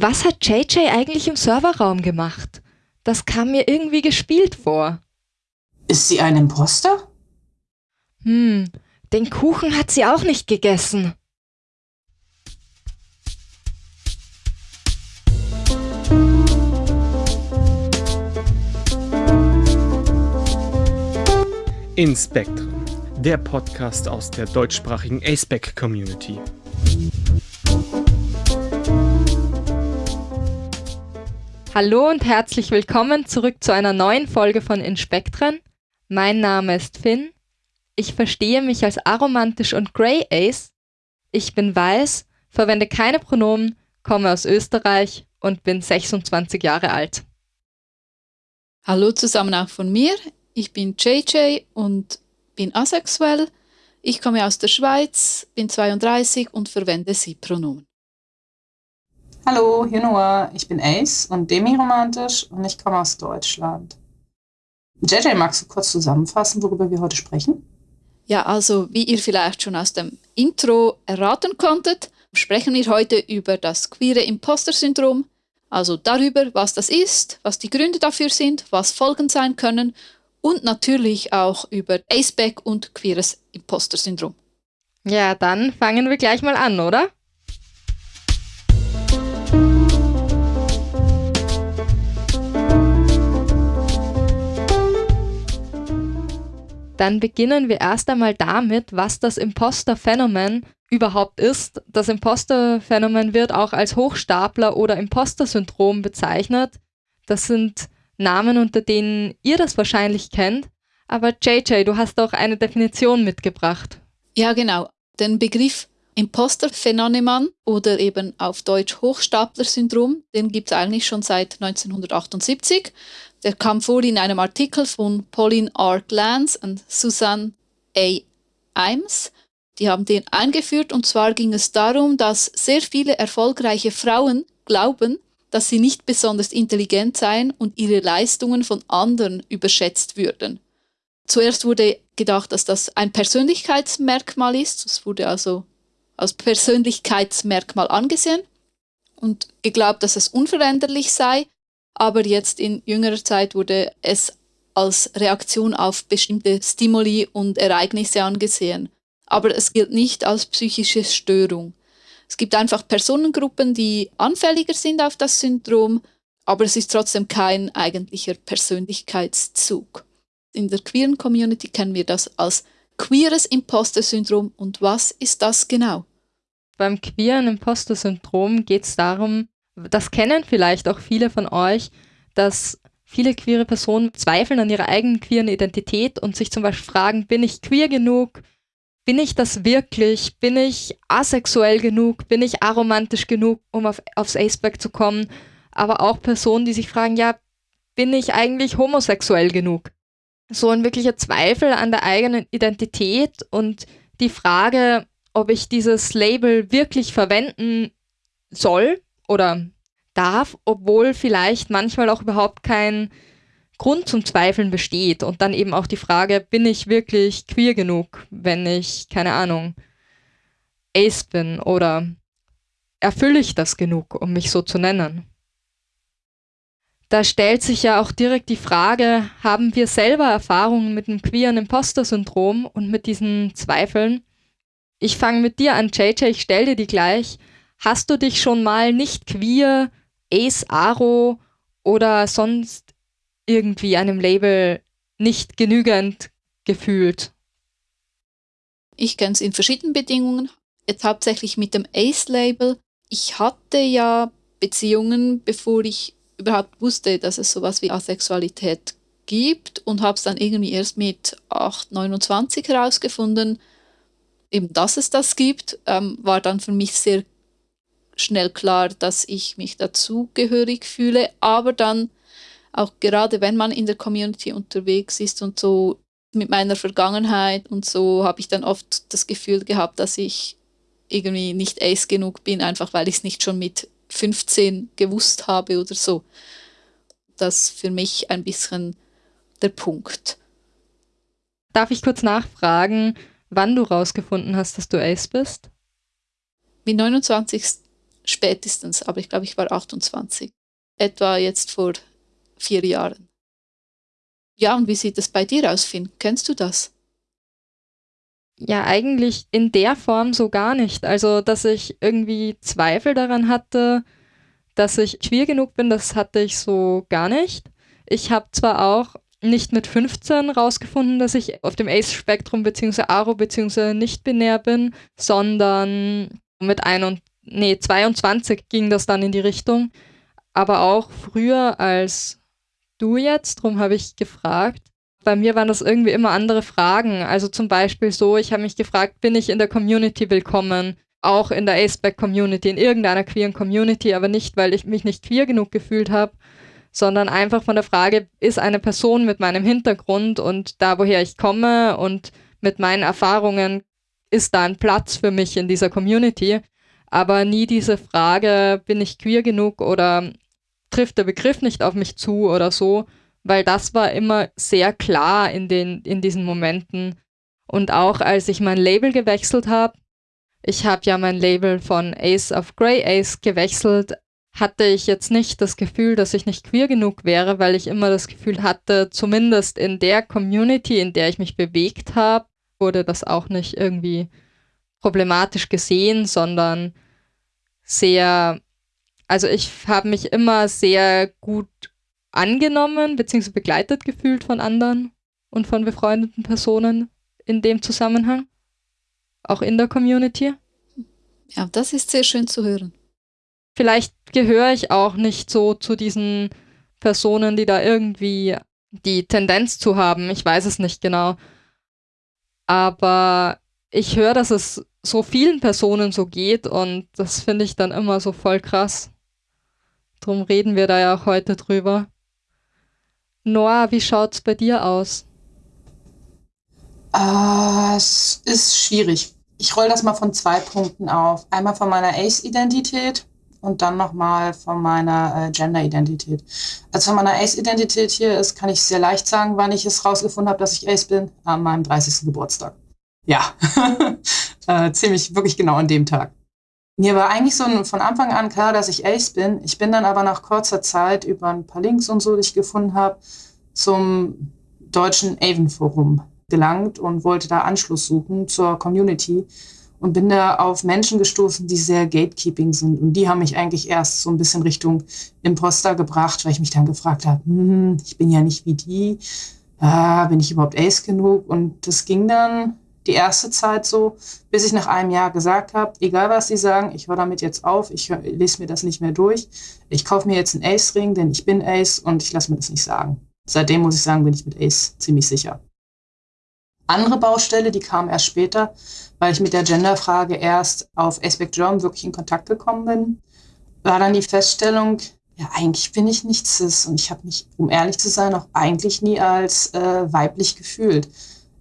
Was hat JJ eigentlich im Serverraum gemacht? Das kam mir irgendwie gespielt vor. Ist sie ein Imposter? Hm, den Kuchen hat sie auch nicht gegessen. In Spectrum, der Podcast aus der deutschsprachigen ASPEC Community. Hallo und herzlich willkommen zurück zu einer neuen Folge von Inspektren. Mein Name ist Finn. Ich verstehe mich als aromantisch und Grey Ace. Ich bin weiß, verwende keine Pronomen, komme aus Österreich und bin 26 Jahre alt. Hallo zusammen auch von mir. Ich bin JJ und bin asexuell. Ich komme aus der Schweiz, bin 32 und verwende Sie-Pronomen. Hallo, hier Noah. Ich bin Ace und demiromantisch und ich komme aus Deutschland. JJ, magst du kurz zusammenfassen, worüber wir heute sprechen? Ja, also wie ihr vielleicht schon aus dem Intro erraten konntet, sprechen wir heute über das queere Imposter-Syndrom, also darüber, was das ist, was die Gründe dafür sind, was Folgen sein können und natürlich auch über Aceback und queeres Imposter-Syndrom. Ja, dann fangen wir gleich mal an, oder? Dann beginnen wir erst einmal damit, was das Imposter-Phänomen überhaupt ist. Das Imposter-Phänomen wird auch als Hochstapler oder Imposter-Syndrom bezeichnet. Das sind Namen, unter denen ihr das wahrscheinlich kennt. Aber JJ, du hast auch eine Definition mitgebracht. Ja, genau. Den Begriff Imposter-Phänomen oder eben auf Deutsch Hochstapler-Syndrom, den gibt es eigentlich schon seit 1978. Der kam vor in einem Artikel von Pauline R. Glantz und Susan A. Imes. Die haben den eingeführt und zwar ging es darum, dass sehr viele erfolgreiche Frauen glauben, dass sie nicht besonders intelligent seien und ihre Leistungen von anderen überschätzt würden. Zuerst wurde gedacht, dass das ein Persönlichkeitsmerkmal ist. Es wurde also als Persönlichkeitsmerkmal angesehen und geglaubt, dass es unveränderlich sei. Aber jetzt in jüngerer Zeit wurde es als Reaktion auf bestimmte Stimuli und Ereignisse angesehen. Aber es gilt nicht als psychische Störung. Es gibt einfach Personengruppen, die anfälliger sind auf das Syndrom, aber es ist trotzdem kein eigentlicher Persönlichkeitszug. In der queeren Community kennen wir das als queeres Imposter-Syndrom. Und was ist das genau? Beim queeren Imposter-Syndrom geht es darum, das kennen vielleicht auch viele von euch, dass viele queere Personen zweifeln an ihrer eigenen queeren Identität und sich zum Beispiel fragen, bin ich queer genug? bin ich das wirklich? Bin ich asexuell genug? Bin ich aromantisch genug, um auf, aufs Aceback zu kommen? Aber auch Personen, die sich fragen, ja, bin ich eigentlich homosexuell genug? So ein wirklicher Zweifel an der eigenen Identität und die Frage, ob ich dieses Label wirklich verwenden soll oder darf, obwohl vielleicht manchmal auch überhaupt kein Grund zum Zweifeln besteht und dann eben auch die Frage, bin ich wirklich queer genug, wenn ich, keine Ahnung, Ace bin oder erfülle ich das genug, um mich so zu nennen? Da stellt sich ja auch direkt die Frage, haben wir selber Erfahrungen mit dem queeren Imposter-Syndrom und mit diesen Zweifeln? Ich fange mit dir an, JJ, ich stell dir die gleich. Hast du dich schon mal nicht queer, Ace Aro oder sonst irgendwie einem Label nicht genügend gefühlt? Ich kenne es in verschiedenen Bedingungen. Jetzt hauptsächlich mit dem Ace-Label. Ich hatte ja Beziehungen, bevor ich überhaupt wusste, dass es sowas wie Asexualität gibt und habe es dann irgendwie erst mit 8, 29 herausgefunden, eben dass es das gibt, ähm, war dann für mich sehr schnell klar, dass ich mich dazugehörig fühle, aber dann auch gerade wenn man in der Community unterwegs ist und so mit meiner Vergangenheit und so habe ich dann oft das Gefühl gehabt, dass ich irgendwie nicht ace genug bin, einfach weil ich es nicht schon mit 15 gewusst habe oder so. Das ist für mich ein bisschen der Punkt. Darf ich kurz nachfragen, wann du rausgefunden hast, dass du Ace bist? Mit 29 spätestens, aber ich glaube, ich war 28. Etwa jetzt vor vier Jahren. Ja, und wie sieht es bei dir aus, Finn? Kennst du das? Ja, eigentlich in der Form so gar nicht. Also, dass ich irgendwie Zweifel daran hatte, dass ich queer genug bin, das hatte ich so gar nicht. Ich habe zwar auch nicht mit 15 rausgefunden, dass ich auf dem Ace-Spektrum bzw. Aro bzw. nicht binär bin, sondern mit ein und, nee, 22 ging das dann in die Richtung. Aber auch früher als du jetzt, darum habe ich gefragt. Bei mir waren das irgendwie immer andere Fragen. Also zum Beispiel so, ich habe mich gefragt, bin ich in der Community willkommen? Auch in der Aceback-Community, in irgendeiner queeren Community, aber nicht, weil ich mich nicht queer genug gefühlt habe, sondern einfach von der Frage, ist eine Person mit meinem Hintergrund und da, woher ich komme und mit meinen Erfahrungen, ist da ein Platz für mich in dieser Community? Aber nie diese Frage, bin ich queer genug oder trifft der Begriff nicht auf mich zu oder so, weil das war immer sehr klar in, den, in diesen Momenten. Und auch als ich mein Label gewechselt habe, ich habe ja mein Label von Ace of Grey Ace gewechselt, hatte ich jetzt nicht das Gefühl, dass ich nicht queer genug wäre, weil ich immer das Gefühl hatte, zumindest in der Community, in der ich mich bewegt habe, wurde das auch nicht irgendwie problematisch gesehen, sondern sehr, also ich habe mich immer sehr gut angenommen bzw. begleitet gefühlt von anderen und von befreundeten Personen in dem Zusammenhang, auch in der Community. Ja, das ist sehr schön zu hören. Vielleicht gehöre ich auch nicht so zu diesen Personen, die da irgendwie die Tendenz zu haben. Ich weiß es nicht genau. Aber ich höre, dass es so vielen Personen so geht und das finde ich dann immer so voll krass. Drum reden wir da ja auch heute drüber. Noah, wie schaut es bei dir aus? Uh, es ist schwierig. Ich roll das mal von zwei Punkten auf. Einmal von meiner Ace-Identität und dann nochmal von meiner äh, Gender-Identität. Also von meiner Ace-Identität hier ist, kann ich sehr leicht sagen, wann ich es rausgefunden habe, dass ich Ace bin, an meinem 30. Geburtstag. Ja, äh, ziemlich wirklich genau an dem Tag. Mir war eigentlich so von Anfang an klar, dass ich Ace bin. Ich bin dann aber nach kurzer Zeit über ein paar Links und so, die ich gefunden habe, zum deutschen Avon-Forum gelangt und wollte da Anschluss suchen zur Community und bin da auf Menschen gestoßen, die sehr gatekeeping sind. Und die haben mich eigentlich erst so ein bisschen Richtung Imposter gebracht, weil ich mich dann gefragt habe, hm, ich bin ja nicht wie die, ah, bin ich überhaupt Ace genug? Und das ging dann die erste Zeit so, bis ich nach einem Jahr gesagt habe, egal was sie sagen, ich höre damit jetzt auf, ich lese mir das nicht mehr durch. Ich kaufe mir jetzt einen Ace-Ring, denn ich bin Ace und ich lasse mir das nicht sagen. Seitdem muss ich sagen, bin ich mit Ace ziemlich sicher andere Baustelle, die kam erst später, weil ich mit der Genderfrage erst auf Aspect German wirklich in Kontakt gekommen bin, war dann die Feststellung, ja, eigentlich bin ich nicht cis und ich habe mich, um ehrlich zu sein, auch eigentlich nie als äh, weiblich gefühlt.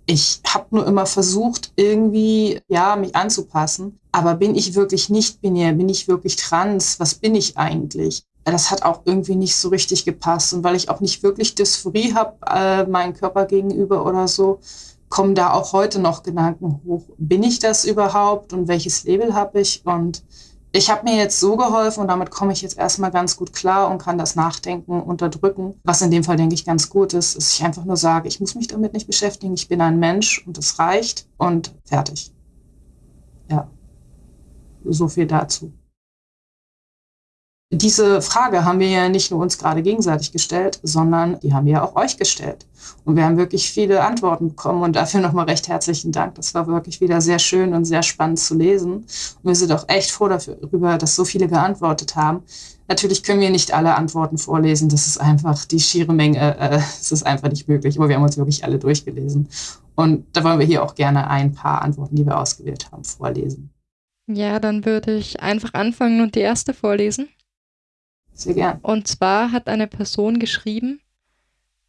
Ich habe nur immer versucht, irgendwie, ja, mich anzupassen. Aber bin ich wirklich nicht binär? Bin ich wirklich trans? Was bin ich eigentlich? Das hat auch irgendwie nicht so richtig gepasst. Und weil ich auch nicht wirklich Dysphorie habe, äh, meinem Körper gegenüber oder so, kommen da auch heute noch Gedanken hoch. Bin ich das überhaupt und welches Label habe ich? Und ich habe mir jetzt so geholfen und damit komme ich jetzt erstmal ganz gut klar und kann das Nachdenken unterdrücken, was in dem Fall, denke ich, ganz gut ist, dass ich einfach nur sage, ich muss mich damit nicht beschäftigen, ich bin ein Mensch und es reicht und fertig. Ja, so viel dazu. Diese Frage haben wir ja nicht nur uns gerade gegenseitig gestellt, sondern die haben wir ja auch euch gestellt. Und wir haben wirklich viele Antworten bekommen und dafür nochmal recht herzlichen Dank. Das war wirklich wieder sehr schön und sehr spannend zu lesen. Und wir sind auch echt froh darüber, dass so viele geantwortet haben. Natürlich können wir nicht alle Antworten vorlesen. Das ist einfach die schiere Menge. Äh, es ist einfach nicht möglich. Aber wir haben uns wirklich alle durchgelesen. Und da wollen wir hier auch gerne ein paar Antworten, die wir ausgewählt haben, vorlesen. Ja, dann würde ich einfach anfangen und die erste vorlesen. Sehr gern. Und zwar hat eine Person geschrieben,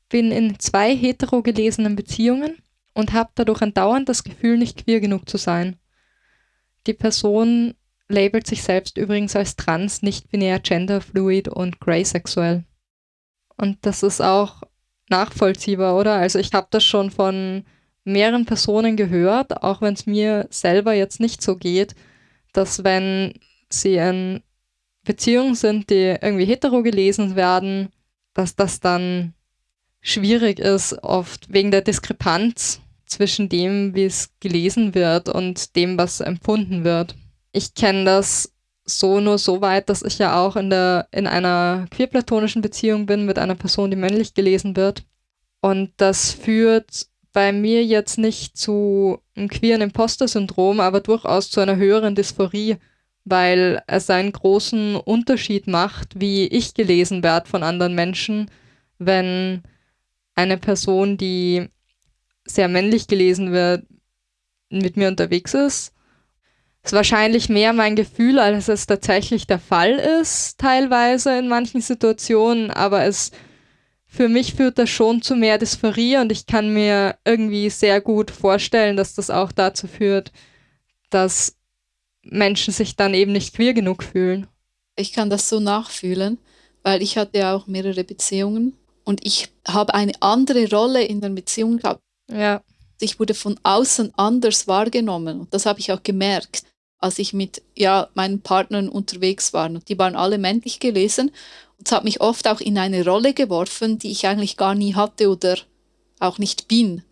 bin in zwei heterogelesenen Beziehungen und habe dadurch andauernd das Gefühl, nicht queer genug zu sein. Die Person labelt sich selbst übrigens als trans, nicht-binär, genderfluid und graysexuell. Und das ist auch nachvollziehbar, oder? Also ich habe das schon von mehreren Personen gehört, auch wenn es mir selber jetzt nicht so geht, dass wenn sie ein Beziehungen sind, die irgendwie hetero gelesen werden, dass das dann schwierig ist, oft wegen der Diskrepanz zwischen dem, wie es gelesen wird und dem, was empfunden wird. Ich kenne das so nur so weit, dass ich ja auch in, der, in einer queerplatonischen Beziehung bin mit einer Person, die männlich gelesen wird. Und das führt bei mir jetzt nicht zu einem queeren Imposter-Syndrom, aber durchaus zu einer höheren Dysphorie, weil es einen großen Unterschied macht, wie ich gelesen werde von anderen Menschen, wenn eine Person, die sehr männlich gelesen wird, mit mir unterwegs ist. Das ist wahrscheinlich mehr mein Gefühl, als es tatsächlich der Fall ist, teilweise in manchen Situationen, aber es für mich führt das schon zu mehr Dysphorie und ich kann mir irgendwie sehr gut vorstellen, dass das auch dazu führt, dass Menschen sich dann eben nicht queer genug fühlen. Ich kann das so nachfühlen, weil ich hatte ja auch mehrere Beziehungen und ich habe eine andere Rolle in der Beziehung gehabt. Ja. Ich wurde von außen anders wahrgenommen und das habe ich auch gemerkt, als ich mit ja, meinen Partnern unterwegs war. Und die waren alle männlich gelesen und es hat mich oft auch in eine Rolle geworfen, die ich eigentlich gar nie hatte oder auch nicht bin.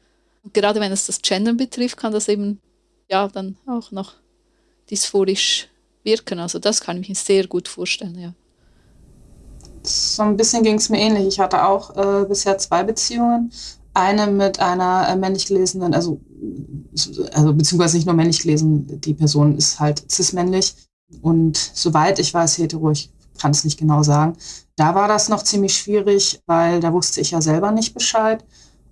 Und gerade wenn es das Gendern betrifft, kann das eben ja dann auch noch dysphorisch wirken. Also das kann ich mir sehr gut vorstellen, ja. So ein bisschen ging es mir ähnlich. Ich hatte auch äh, bisher zwei Beziehungen. Eine mit einer äh, männlich gelesenen, also, also beziehungsweise nicht nur männlich gelesen, die Person ist halt cis-männlich und soweit ich weiß hetero, ich kann es nicht genau sagen. Da war das noch ziemlich schwierig, weil da wusste ich ja selber nicht Bescheid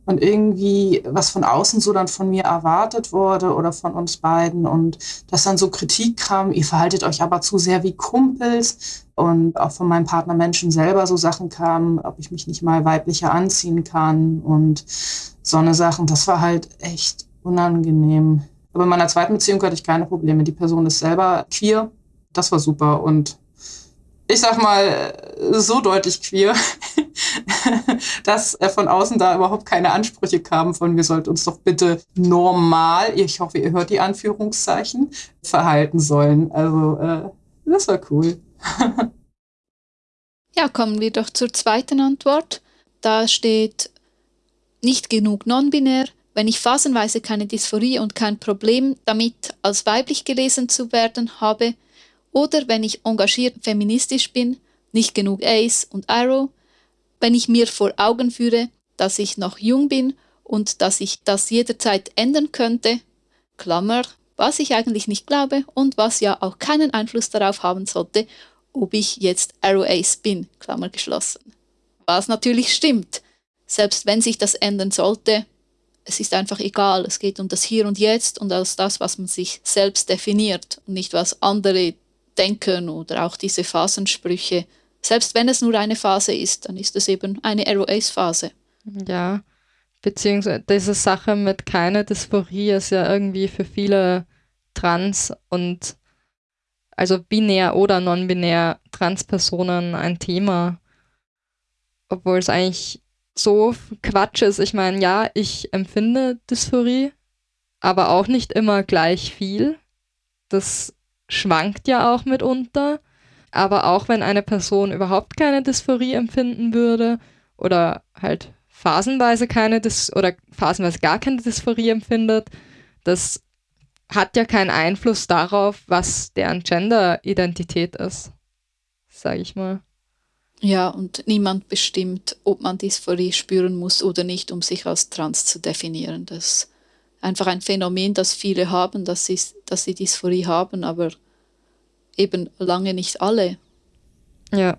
und irgendwie was von außen so dann von mir erwartet wurde oder von uns beiden und dass dann so Kritik kam, ihr verhaltet euch aber zu sehr wie Kumpels und auch von meinem Partner Menschen selber so Sachen kamen, ob ich mich nicht mal weiblicher anziehen kann und so eine Sachen. Das war halt echt unangenehm. Aber in meiner zweiten Beziehung hatte ich keine Probleme. Die Person ist selber queer. Das war super und ich sag mal, so deutlich queer, dass von außen da überhaupt keine Ansprüche kamen von, wir sollten uns doch bitte normal, ich hoffe, ihr hört die Anführungszeichen, verhalten sollen. Also, äh, das war cool. ja, kommen wir doch zur zweiten Antwort. Da steht nicht genug non-binär. Wenn ich phasenweise keine Dysphorie und kein Problem damit, als weiblich gelesen zu werden habe, oder wenn ich engagiert feministisch bin, nicht genug Ace und Arrow, wenn ich mir vor Augen führe, dass ich noch jung bin und dass ich das jederzeit ändern könnte, Klammer, was ich eigentlich nicht glaube und was ja auch keinen Einfluss darauf haben sollte, ob ich jetzt Arrow Ace bin, Klammer geschlossen. Was natürlich stimmt. Selbst wenn sich das ändern sollte, es ist einfach egal. Es geht um das Hier und Jetzt und als das, was man sich selbst definiert und nicht was andere denken oder auch diese Phasensprüche. Selbst wenn es nur eine Phase ist, dann ist es eben eine ROAs-Phase. Ja, beziehungsweise diese Sache mit keine Dysphorie ist ja irgendwie für viele Trans- und also binär oder non-binär Transpersonen ein Thema. Obwohl es eigentlich so Quatsch ist. Ich meine, ja, ich empfinde Dysphorie, aber auch nicht immer gleich viel. Das schwankt ja auch mitunter. Aber auch wenn eine Person überhaupt keine Dysphorie empfinden würde oder halt phasenweise keine Dys oder phasenweise gar keine Dysphorie empfindet, das hat ja keinen Einfluss darauf, was deren Gender-Identität ist, sage ich mal. Ja, und niemand bestimmt, ob man Dysphorie spüren muss oder nicht, um sich als trans zu definieren. Das ist einfach ein Phänomen, das viele haben, dass sie, dass sie Dysphorie haben, aber eben lange nicht alle. Ja.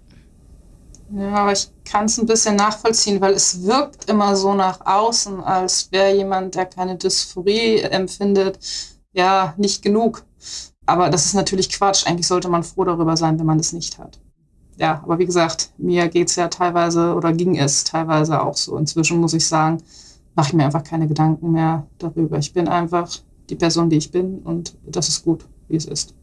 Ja, aber ich kann es ein bisschen nachvollziehen, weil es wirkt immer so nach außen, als wäre jemand, der keine Dysphorie empfindet, ja, nicht genug. Aber das ist natürlich Quatsch. Eigentlich sollte man froh darüber sein, wenn man es nicht hat. Ja, aber wie gesagt, mir geht es ja teilweise oder ging es teilweise auch so. Inzwischen muss ich sagen, mache ich mir einfach keine Gedanken mehr darüber. Ich bin einfach die Person, die ich bin und das ist gut, wie es ist.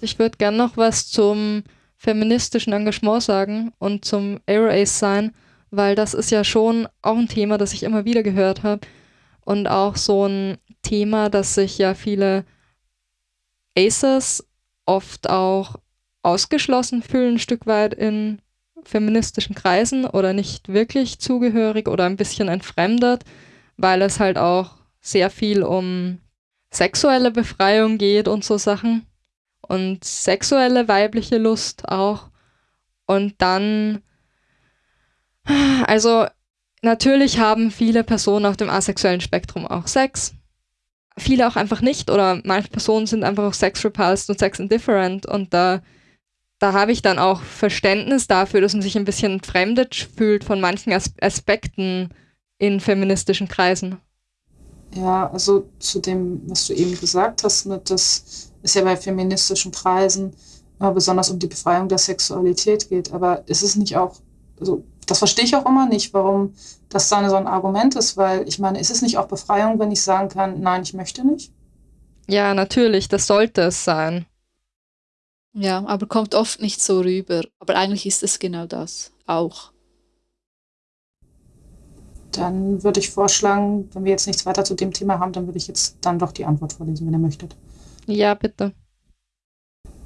Ich würde gerne noch was zum feministischen Engagement sagen und zum Aero Ace sein, weil das ist ja schon auch ein Thema, das ich immer wieder gehört habe und auch so ein Thema, das sich ja viele Aces oft auch ausgeschlossen fühlen, ein Stück weit in feministischen Kreisen oder nicht wirklich zugehörig oder ein bisschen entfremdet, weil es halt auch sehr viel um sexuelle Befreiung geht und so Sachen und sexuelle weibliche Lust auch. Und dann, also natürlich haben viele Personen auf dem asexuellen Spektrum auch Sex. Viele auch einfach nicht oder manche Personen sind einfach auch sex repulsed und sex indifferent und da, da habe ich dann auch Verständnis dafür, dass man sich ein bisschen entfremdet fühlt von manchen As Aspekten in feministischen Kreisen. Ja, also zu dem, was du eben gesagt hast, mit das ist ja bei feministischen Kreisen immer besonders um die Befreiung der Sexualität geht. Aber ist es nicht auch, also das verstehe ich auch immer nicht, warum das dann so ein Argument ist, weil ich meine, ist es nicht auch Befreiung, wenn ich sagen kann, nein, ich möchte nicht? Ja, natürlich, das sollte es sein. Ja, aber kommt oft nicht so rüber. Aber eigentlich ist es genau das auch. Dann würde ich vorschlagen, wenn wir jetzt nichts weiter zu dem Thema haben, dann würde ich jetzt dann doch die Antwort vorlesen, wenn ihr möchtet. Ja, bitte.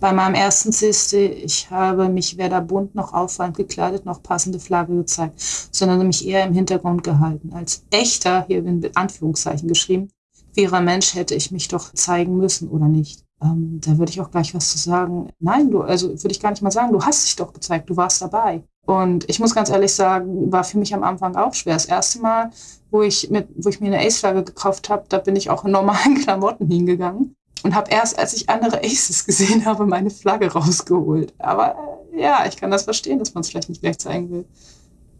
Bei meinem ersten CSD, ich habe mich weder bunt noch auffallend gekleidet noch passende Flagge gezeigt, sondern mich eher im Hintergrund gehalten. Als echter, hier in Anführungszeichen geschrieben, queerer Mensch hätte ich mich doch zeigen müssen oder nicht. Ähm, da würde ich auch gleich was zu sagen. Nein, du, also würde ich gar nicht mal sagen, du hast dich doch gezeigt, du warst dabei. Und ich muss ganz ehrlich sagen, war für mich am Anfang auch schwer. Das erste Mal, wo ich, mit, wo ich mir eine Ace-Flagge gekauft habe, da bin ich auch in normalen Klamotten hingegangen und habe erst, als ich andere Aces gesehen habe, meine Flagge rausgeholt. Aber äh, ja, ich kann das verstehen, dass man es vielleicht nicht gleich zeigen will.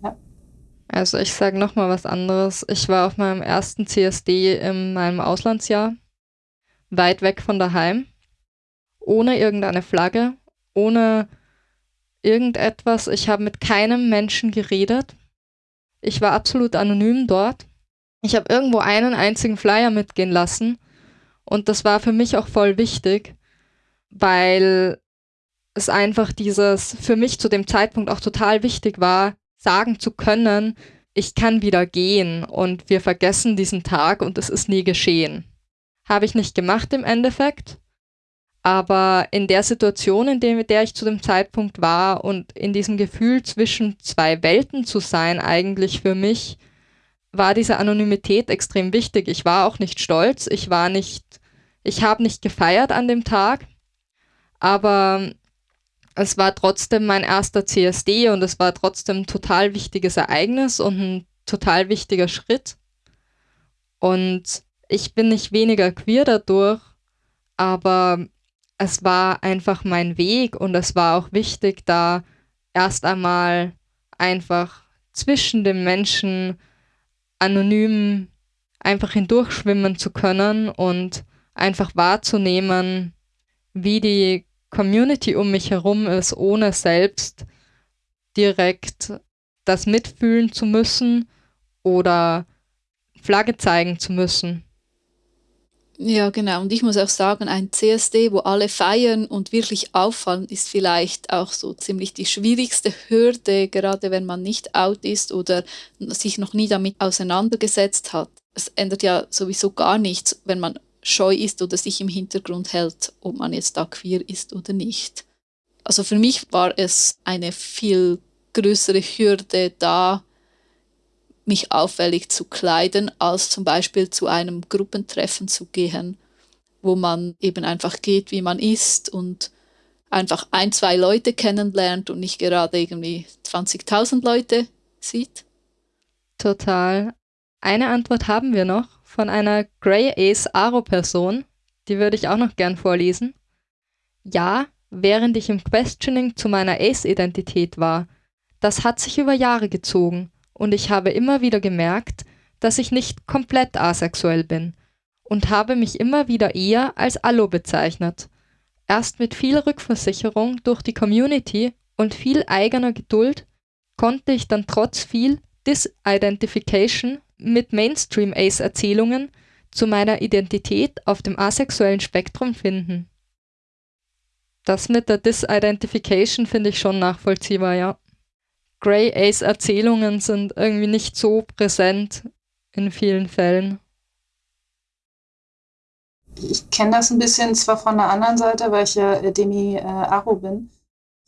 Ja. Also ich sage nochmal was anderes. Ich war auf meinem ersten CSD in meinem Auslandsjahr, weit weg von daheim, ohne irgendeine Flagge, ohne irgendetwas. Ich habe mit keinem Menschen geredet. Ich war absolut anonym dort. Ich habe irgendwo einen einzigen Flyer mitgehen lassen und das war für mich auch voll wichtig, weil es einfach dieses für mich zu dem Zeitpunkt auch total wichtig war, sagen zu können, ich kann wieder gehen und wir vergessen diesen Tag und es ist nie geschehen. Habe ich nicht gemacht im Endeffekt, aber in der Situation, in der ich zu dem Zeitpunkt war und in diesem Gefühl zwischen zwei Welten zu sein, eigentlich für mich, war diese Anonymität extrem wichtig. Ich war auch nicht stolz, ich war nicht, ich habe nicht gefeiert an dem Tag, aber es war trotzdem mein erster CSD und es war trotzdem ein total wichtiges Ereignis und ein total wichtiger Schritt. Und ich bin nicht weniger queer dadurch, aber es war einfach mein Weg und es war auch wichtig, da erst einmal einfach zwischen den Menschen anonym einfach hindurchschwimmen zu können und einfach wahrzunehmen, wie die Community um mich herum ist, ohne selbst direkt das mitfühlen zu müssen oder Flagge zeigen zu müssen. Ja, genau. Und ich muss auch sagen, ein CSD, wo alle feiern und wirklich auffallen, ist vielleicht auch so ziemlich die schwierigste Hürde, gerade wenn man nicht out ist oder sich noch nie damit auseinandergesetzt hat. Es ändert ja sowieso gar nichts, wenn man scheu ist oder sich im Hintergrund hält, ob man jetzt da queer ist oder nicht. Also für mich war es eine viel größere Hürde da, mich auffällig zu kleiden, als zum Beispiel zu einem Gruppentreffen zu gehen, wo man eben einfach geht, wie man ist und einfach ein, zwei Leute kennenlernt und nicht gerade irgendwie 20.000 Leute sieht. Total. Eine Antwort haben wir noch von einer Grey Ace Aro-Person. Die würde ich auch noch gern vorlesen. Ja, während ich im Questioning zu meiner Ace-Identität war. Das hat sich über Jahre gezogen und ich habe immer wieder gemerkt, dass ich nicht komplett asexuell bin und habe mich immer wieder eher als Allo bezeichnet. Erst mit viel Rückversicherung durch die Community und viel eigener Geduld konnte ich dann trotz viel Disidentification mit Mainstream-Ace-Erzählungen zu meiner Identität auf dem asexuellen Spektrum finden. Das mit der Disidentification finde ich schon nachvollziehbar, ja. Grey Ace Erzählungen sind irgendwie nicht so präsent in vielen Fällen. Ich kenne das ein bisschen zwar von der anderen Seite, weil ich ja äh, Demi äh, Aro bin,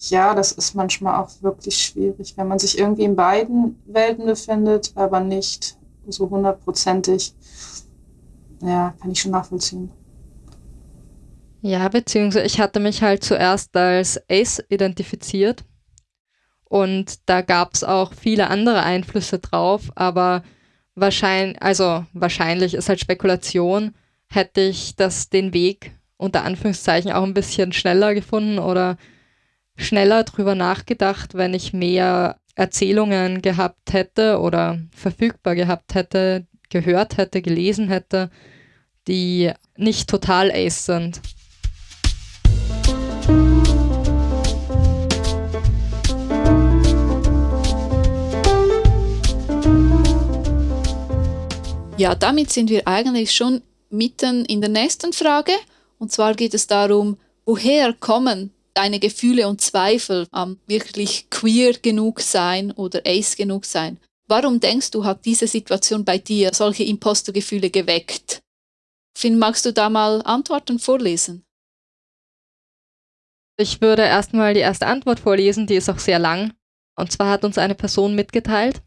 Ja, das ist manchmal auch wirklich schwierig, wenn man sich irgendwie in beiden Welten befindet, aber nicht so hundertprozentig. Ja, kann ich schon nachvollziehen. Ja, beziehungsweise ich hatte mich halt zuerst als Ace identifiziert und da gab es auch viele andere Einflüsse drauf, aber wahrscheinlich, also wahrscheinlich ist halt Spekulation, hätte ich das den Weg unter Anführungszeichen auch ein bisschen schneller gefunden oder schneller drüber nachgedacht, wenn ich mehr Erzählungen gehabt hätte oder verfügbar gehabt hätte, gehört hätte, gelesen hätte, die nicht total Ace sind. Ja, damit sind wir eigentlich schon mitten in der nächsten Frage. Und zwar geht es darum, woher kommen deine Gefühle und Zweifel am wirklich queer genug sein oder ace genug sein? Warum denkst du, hat diese Situation bei dir solche Impostergefühle geweckt? Finn, magst du da mal Antworten vorlesen? Ich würde erstmal die erste Antwort vorlesen, die ist auch sehr lang. Und zwar hat uns eine Person mitgeteilt,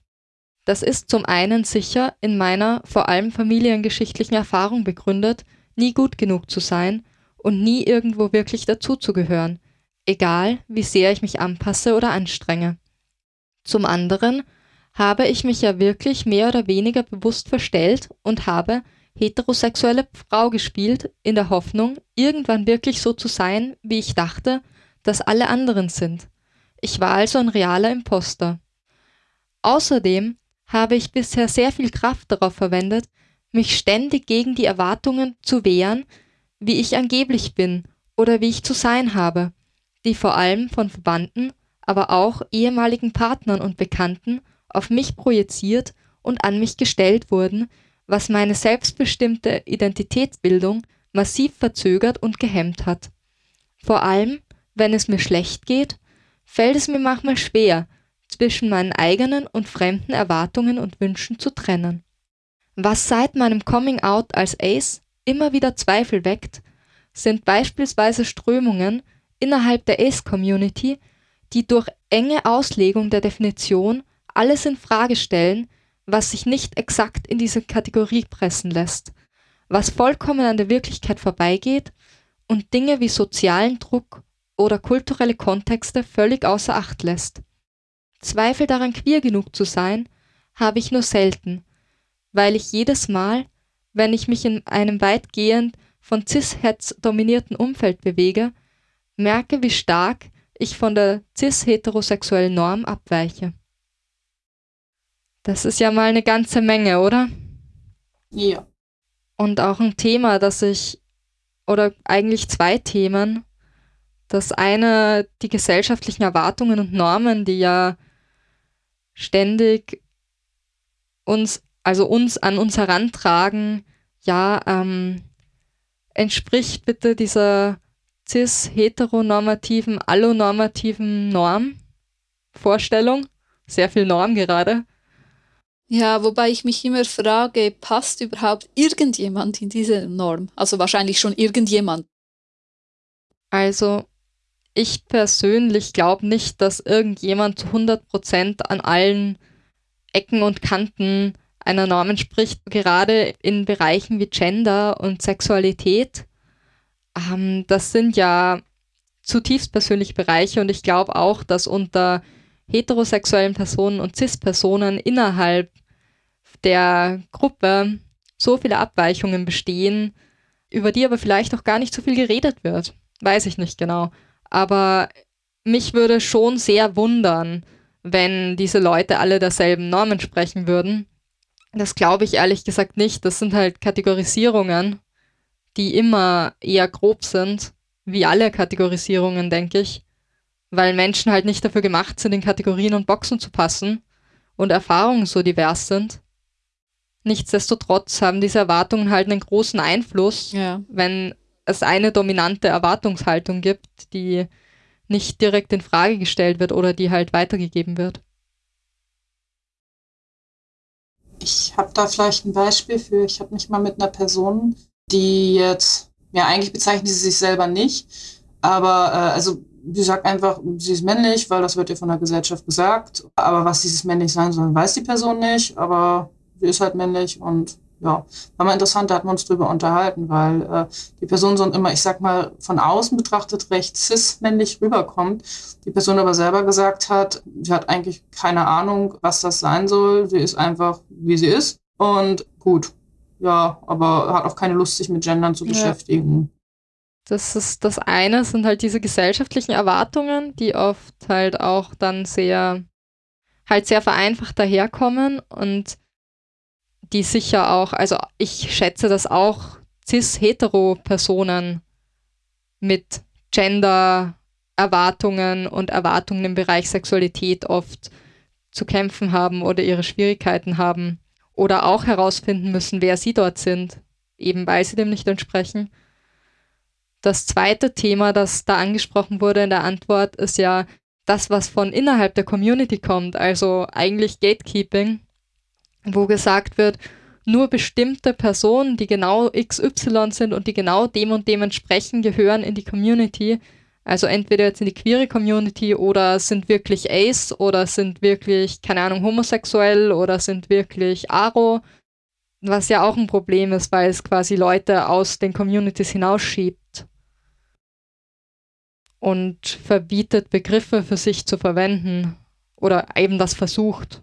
das ist zum einen sicher in meiner vor allem familiengeschichtlichen Erfahrung begründet, nie gut genug zu sein und nie irgendwo wirklich dazuzugehören, egal wie sehr ich mich anpasse oder anstrenge. Zum anderen habe ich mich ja wirklich mehr oder weniger bewusst verstellt und habe heterosexuelle Frau gespielt, in der Hoffnung, irgendwann wirklich so zu sein, wie ich dachte, dass alle anderen sind. Ich war also ein realer Imposter. Außerdem habe ich bisher sehr viel Kraft darauf verwendet, mich ständig gegen die Erwartungen zu wehren, wie ich angeblich bin oder wie ich zu sein habe, die vor allem von Verwandten, aber auch ehemaligen Partnern und Bekannten auf mich projiziert und an mich gestellt wurden, was meine selbstbestimmte Identitätsbildung massiv verzögert und gehemmt hat. Vor allem, wenn es mir schlecht geht, fällt es mir manchmal schwer, zwischen meinen eigenen und fremden Erwartungen und Wünschen zu trennen. Was seit meinem Coming Out als Ace immer wieder Zweifel weckt, sind beispielsweise Strömungen innerhalb der Ace-Community, die durch enge Auslegung der Definition alles in Frage stellen, was sich nicht exakt in diese Kategorie pressen lässt, was vollkommen an der Wirklichkeit vorbeigeht und Dinge wie sozialen Druck oder kulturelle Kontexte völlig außer Acht lässt. Zweifel daran, queer genug zu sein, habe ich nur selten, weil ich jedes Mal, wenn ich mich in einem weitgehend von cis-hetz dominierten Umfeld bewege, merke, wie stark ich von der cis-heterosexuellen Norm abweiche. Das ist ja mal eine ganze Menge, oder? Ja. Und auch ein Thema, das ich, oder eigentlich zwei Themen. Das eine, die gesellschaftlichen Erwartungen und Normen, die ja ständig uns, also uns an uns herantragen, ja, ähm, entspricht bitte dieser cis-heteronormativen, allonormativen Norm-Vorstellung. Sehr viel Norm gerade. Ja, wobei ich mich immer frage, passt überhaupt irgendjemand in diese Norm? Also wahrscheinlich schon irgendjemand. Also ich persönlich glaube nicht, dass irgendjemand zu 100% an allen Ecken und Kanten einer Norm entspricht, gerade in Bereichen wie Gender und Sexualität. Ähm, das sind ja zutiefst persönliche Bereiche und ich glaube auch, dass unter heterosexuellen Personen und cis-Personen innerhalb der Gruppe so viele Abweichungen bestehen, über die aber vielleicht auch gar nicht so viel geredet wird. Weiß ich nicht genau. Aber mich würde schon sehr wundern, wenn diese Leute alle derselben Normen sprechen würden. Das glaube ich ehrlich gesagt nicht. Das sind halt Kategorisierungen, die immer eher grob sind, wie alle Kategorisierungen, denke ich, weil Menschen halt nicht dafür gemacht sind, in Kategorien und Boxen zu passen und Erfahrungen so divers sind. Nichtsdestotrotz haben diese Erwartungen halt einen großen Einfluss, ja. wenn es eine dominante Erwartungshaltung gibt, die nicht direkt in Frage gestellt wird oder die halt weitergegeben wird. Ich habe da vielleicht ein Beispiel für. Ich habe mich mal mit einer Person, die jetzt, ja eigentlich bezeichnet sie sich selber nicht, aber äh, also sie sagt einfach, sie ist männlich, weil das wird ihr von der Gesellschaft gesagt. Aber was dieses männlich sein soll, weiß die Person nicht. Aber sie ist halt männlich und ja, war mal interessant, da hatten wir uns drüber unterhalten, weil äh, die Person so immer, ich sag mal, von außen betrachtet recht cis-männlich rüberkommt. Die Person aber selber gesagt hat, sie hat eigentlich keine Ahnung, was das sein soll. Sie ist einfach, wie sie ist. Und gut, ja, aber hat auch keine Lust, sich mit Gendern zu beschäftigen. Das ist das eine, sind halt diese gesellschaftlichen Erwartungen, die oft halt auch dann sehr, halt sehr vereinfacht daherkommen und die sicher auch, also ich schätze, dass auch cis-hetero-Personen mit Gender-Erwartungen und Erwartungen im Bereich Sexualität oft zu kämpfen haben oder ihre Schwierigkeiten haben oder auch herausfinden müssen, wer sie dort sind, eben weil sie dem nicht entsprechen. Das zweite Thema, das da angesprochen wurde in der Antwort, ist ja das, was von innerhalb der Community kommt, also eigentlich Gatekeeping, wo gesagt wird, nur bestimmte Personen, die genau XY sind und die genau dem und dem entsprechen, gehören in die Community. Also entweder jetzt in die queere Community oder sind wirklich ace oder sind wirklich, keine Ahnung, homosexuell oder sind wirklich aro. Was ja auch ein Problem ist, weil es quasi Leute aus den Communities hinausschiebt und verbietet, Begriffe für sich zu verwenden oder eben das versucht.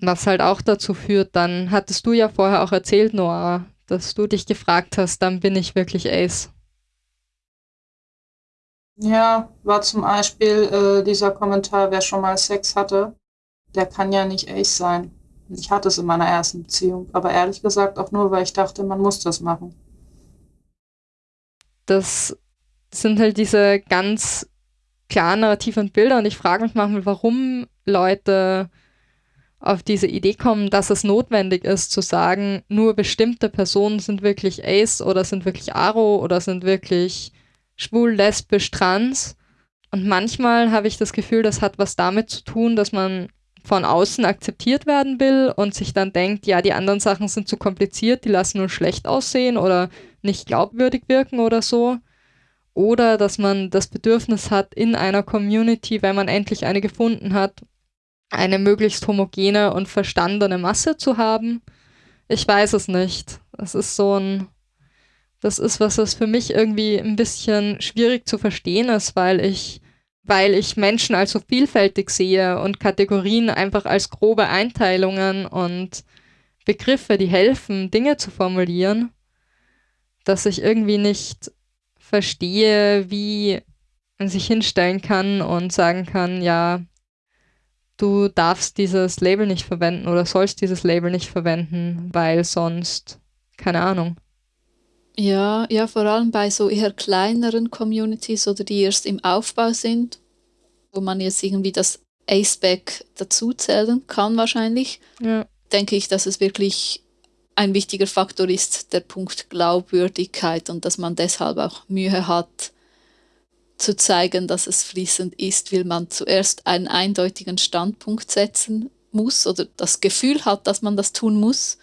Was halt auch dazu führt, dann hattest du ja vorher auch erzählt, Noah, dass du dich gefragt hast, dann bin ich wirklich Ace. Ja, war zum Beispiel äh, dieser Kommentar, wer schon mal Sex hatte, der kann ja nicht Ace sein. Ich hatte es in meiner ersten Beziehung, aber ehrlich gesagt auch nur, weil ich dachte, man muss das machen. Das sind halt diese ganz klaren narrativen Bilder und ich frage mich manchmal, warum Leute auf diese Idee kommen, dass es notwendig ist zu sagen, nur bestimmte Personen sind wirklich Ace oder sind wirklich Aro oder sind wirklich schwul, lesbisch, trans. Und manchmal habe ich das Gefühl, das hat was damit zu tun, dass man von außen akzeptiert werden will und sich dann denkt, ja, die anderen Sachen sind zu kompliziert, die lassen nur schlecht aussehen oder nicht glaubwürdig wirken oder so. Oder dass man das Bedürfnis hat, in einer Community, wenn man endlich eine gefunden hat, eine möglichst homogene und verstandene Masse zu haben. Ich weiß es nicht. Es ist so ein das ist was, was für mich irgendwie ein bisschen schwierig zu verstehen ist, weil ich, weil ich Menschen als so vielfältig sehe und Kategorien einfach als grobe Einteilungen und Begriffe, die helfen, Dinge zu formulieren, dass ich irgendwie nicht verstehe, wie man sich hinstellen kann und sagen kann, ja, du darfst dieses Label nicht verwenden oder sollst dieses Label nicht verwenden, weil sonst, keine Ahnung. Ja, ja, vor allem bei so eher kleineren Communities oder die erst im Aufbau sind, wo man jetzt irgendwie das Aceback dazuzählen kann wahrscheinlich, ja. denke ich, dass es wirklich ein wichtiger Faktor ist, der Punkt Glaubwürdigkeit und dass man deshalb auch Mühe hat, zu zeigen, dass es fließend ist, will man zuerst einen eindeutigen Standpunkt setzen muss oder das Gefühl hat, dass man das tun muss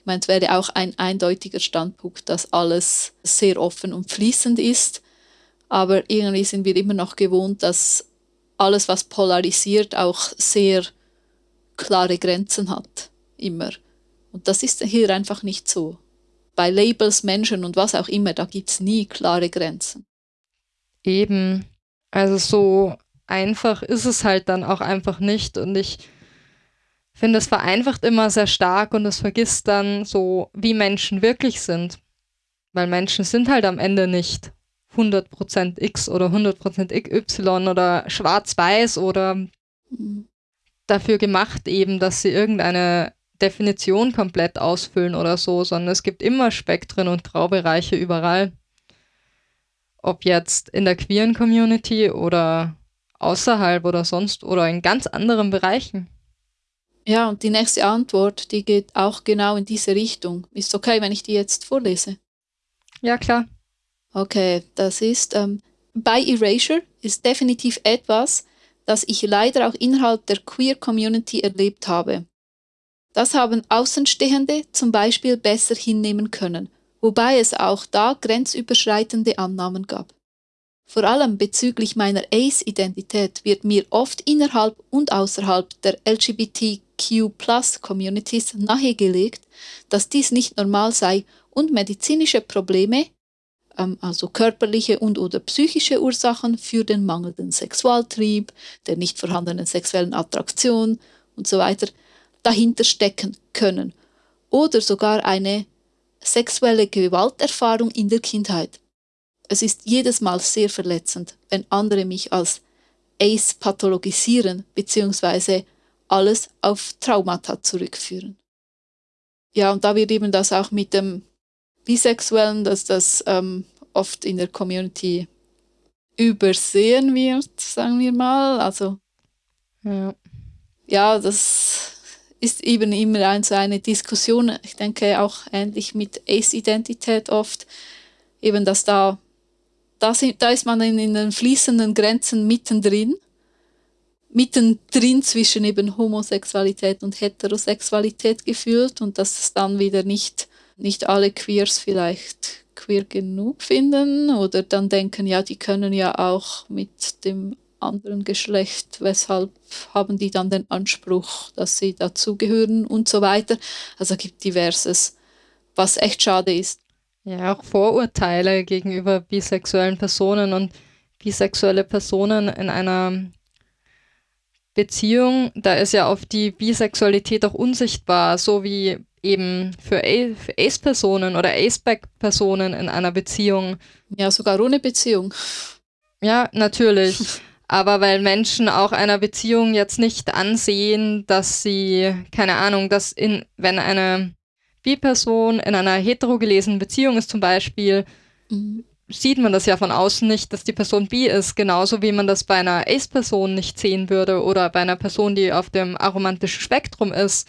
ich meine, es wäre auch ein eindeutiger Standpunkt, dass alles sehr offen und fließend ist. Aber irgendwie sind wir immer noch gewohnt, dass alles, was polarisiert, auch sehr klare Grenzen hat. Immer. Und das ist hier einfach nicht so. Bei Labels, Menschen und was auch immer, da gibt es nie klare Grenzen. Eben. Also so einfach ist es halt dann auch einfach nicht. Und ich finde, es vereinfacht immer sehr stark und es vergisst dann so, wie Menschen wirklich sind. Weil Menschen sind halt am Ende nicht 100% X oder 100% Y oder schwarz-weiß oder mhm. dafür gemacht eben, dass sie irgendeine Definition komplett ausfüllen oder so, sondern es gibt immer Spektren und Graubereiche überall. Ob jetzt in der queeren Community oder außerhalb oder sonst oder in ganz anderen Bereichen. Ja, und die nächste Antwort, die geht auch genau in diese Richtung. Ist okay, wenn ich die jetzt vorlese? Ja, klar. Okay, das ist, ähm, bei Erasure ist definitiv etwas, das ich leider auch innerhalb der Queer Community erlebt habe. Das haben Außenstehende zum Beispiel besser hinnehmen können, wobei es auch da grenzüberschreitende Annahmen gab. Vor allem bezüglich meiner Ace-Identität wird mir oft innerhalb und außerhalb der LGBTQ-Plus-Communities nahegelegt, dass dies nicht normal sei und medizinische Probleme, ähm, also körperliche und oder psychische Ursachen für den mangelnden Sexualtrieb, der nicht vorhandenen sexuellen Attraktion und so weiter dahinter stecken können oder sogar eine sexuelle Gewalterfahrung in der Kindheit. Es ist jedes Mal sehr verletzend, wenn andere mich als Ace pathologisieren bzw. alles auf Traumata zurückführen. Ja, und da wird eben das auch mit dem Bisexuellen, dass das ähm, oft in der Community übersehen wird, sagen wir mal. Also ja, ja das ist eben immer ein, so eine Diskussion. Ich denke auch ähnlich mit Ace-Identität oft, eben dass da da, sind, da ist man in, in den fließenden Grenzen mittendrin, mittendrin zwischen eben Homosexualität und Heterosexualität gefühlt und dass es dann wieder nicht, nicht alle Queers vielleicht queer genug finden oder dann denken, ja, die können ja auch mit dem anderen Geschlecht, weshalb haben die dann den Anspruch, dass sie dazugehören und so weiter. Also gibt diverses, was echt schade ist. Ja, auch Vorurteile gegenüber bisexuellen Personen und bisexuelle Personen in einer Beziehung, da ist ja oft die Bisexualität auch unsichtbar, so wie eben für Ace-Personen oder Ace-Back-Personen in einer Beziehung. Ja, sogar ohne Beziehung. Ja, natürlich. Aber weil Menschen auch einer Beziehung jetzt nicht ansehen, dass sie, keine Ahnung, dass in, wenn eine Bi-Person in einer heterogelesenen Beziehung ist zum Beispiel, mhm. sieht man das ja von außen nicht, dass die Person bi ist, genauso wie man das bei einer Ace-Person nicht sehen würde oder bei einer Person, die auf dem aromantischen Spektrum ist,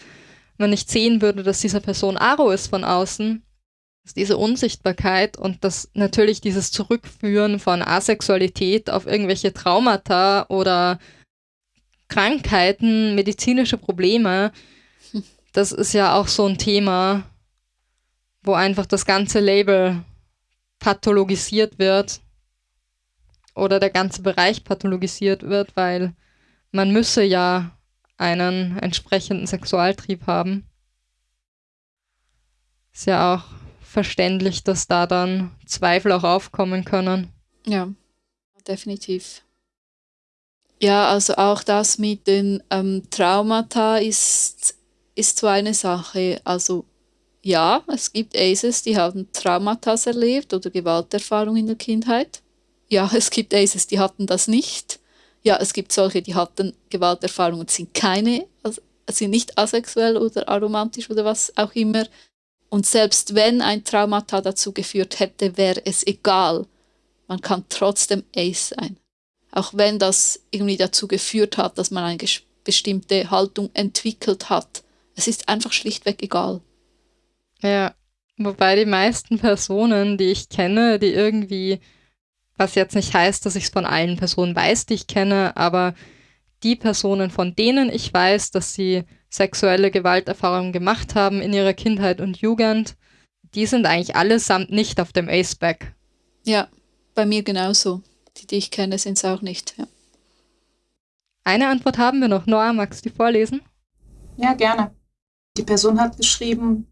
man nicht sehen würde, dass diese Person aro ist von außen. Dass diese Unsichtbarkeit und das natürlich dieses Zurückführen von Asexualität auf irgendwelche Traumata oder Krankheiten, medizinische Probleme, das ist ja auch so ein Thema, wo einfach das ganze Label pathologisiert wird oder der ganze Bereich pathologisiert wird, weil man müsse ja einen entsprechenden Sexualtrieb haben. Ist ja auch verständlich, dass da dann Zweifel auch aufkommen können. Ja, definitiv. Ja, also auch das mit den ähm, Traumata ist ist so eine Sache. Also ja, es gibt Aces, die haben Traumata erlebt oder Gewalterfahrung in der Kindheit. Ja, es gibt Aces, die hatten das nicht. Ja, es gibt solche, die hatten Gewalterfahrung und sind keine, also sind nicht asexuell oder aromantisch oder was auch immer. Und selbst wenn ein Traumata dazu geführt hätte, wäre es egal. Man kann trotzdem Ace sein. Auch wenn das irgendwie dazu geführt hat, dass man eine bestimmte Haltung entwickelt hat es ist einfach schlichtweg egal. Ja, wobei die meisten Personen, die ich kenne, die irgendwie, was jetzt nicht heißt, dass ich es von allen Personen weiß, die ich kenne, aber die Personen, von denen ich weiß, dass sie sexuelle Gewalterfahrungen gemacht haben in ihrer Kindheit und Jugend, die sind eigentlich allesamt nicht auf dem Aceback. Ja, bei mir genauso. Die, die ich kenne, sind es auch nicht. Ja. Eine Antwort haben wir noch. Noah, magst du die vorlesen? Ja, gerne. Die Person hat geschrieben,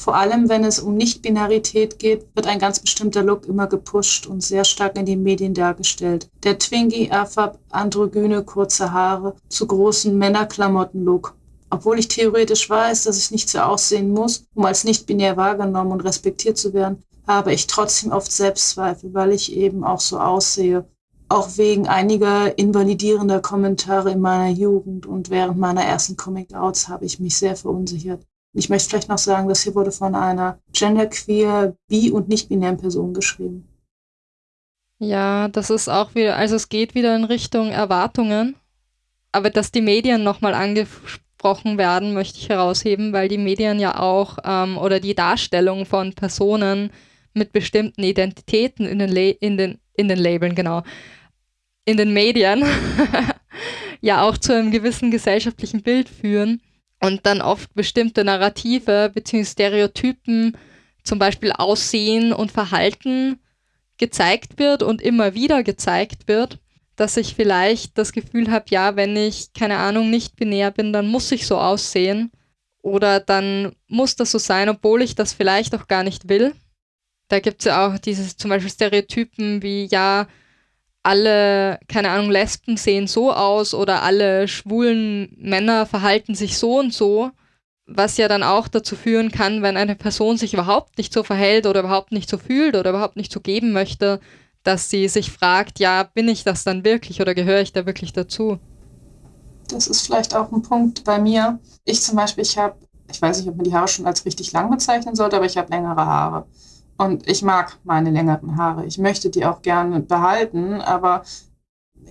vor allem wenn es um Nicht-Binarität geht, wird ein ganz bestimmter Look immer gepusht und sehr stark in den Medien dargestellt. Der Twinkie, Afab, androgyne, kurze Haare, zu großen Männerklamotten-Look. Obwohl ich theoretisch weiß, dass ich nicht so aussehen muss, um als nicht-binär wahrgenommen und respektiert zu werden, habe ich trotzdem oft Selbstzweifel, weil ich eben auch so aussehe auch wegen einiger invalidierender Kommentare in meiner Jugend und während meiner ersten Coming-Outs habe ich mich sehr verunsichert. Ich möchte vielleicht noch sagen, das hier wurde von einer genderqueer, bi- und nicht-binären Person geschrieben. Ja, das ist auch wieder, also es geht wieder in Richtung Erwartungen. Aber dass die Medien nochmal angesprochen werden, möchte ich herausheben, weil die Medien ja auch ähm, oder die Darstellung von Personen mit bestimmten Identitäten in den, Le in den, in den Labeln, genau, in den Medien ja auch zu einem gewissen gesellschaftlichen Bild führen und dann oft bestimmte Narrative bzw. Stereotypen, zum Beispiel Aussehen und Verhalten gezeigt wird und immer wieder gezeigt wird, dass ich vielleicht das Gefühl habe, ja, wenn ich, keine Ahnung, nicht binär bin, dann muss ich so aussehen. Oder dann muss das so sein, obwohl ich das vielleicht auch gar nicht will. Da gibt es ja auch diese zum Beispiel Stereotypen wie, ja, alle, keine Ahnung, Lesben sehen so aus oder alle schwulen Männer verhalten sich so und so, was ja dann auch dazu führen kann, wenn eine Person sich überhaupt nicht so verhält oder überhaupt nicht so fühlt oder überhaupt nicht so geben möchte, dass sie sich fragt, ja, bin ich das dann wirklich oder gehöre ich da wirklich dazu? Das ist vielleicht auch ein Punkt bei mir. Ich zum Beispiel, ich habe, ich weiß nicht, ob man die Haare schon als richtig lang bezeichnen sollte, aber ich habe längere Haare. Und ich mag meine längeren Haare. Ich möchte die auch gerne behalten, aber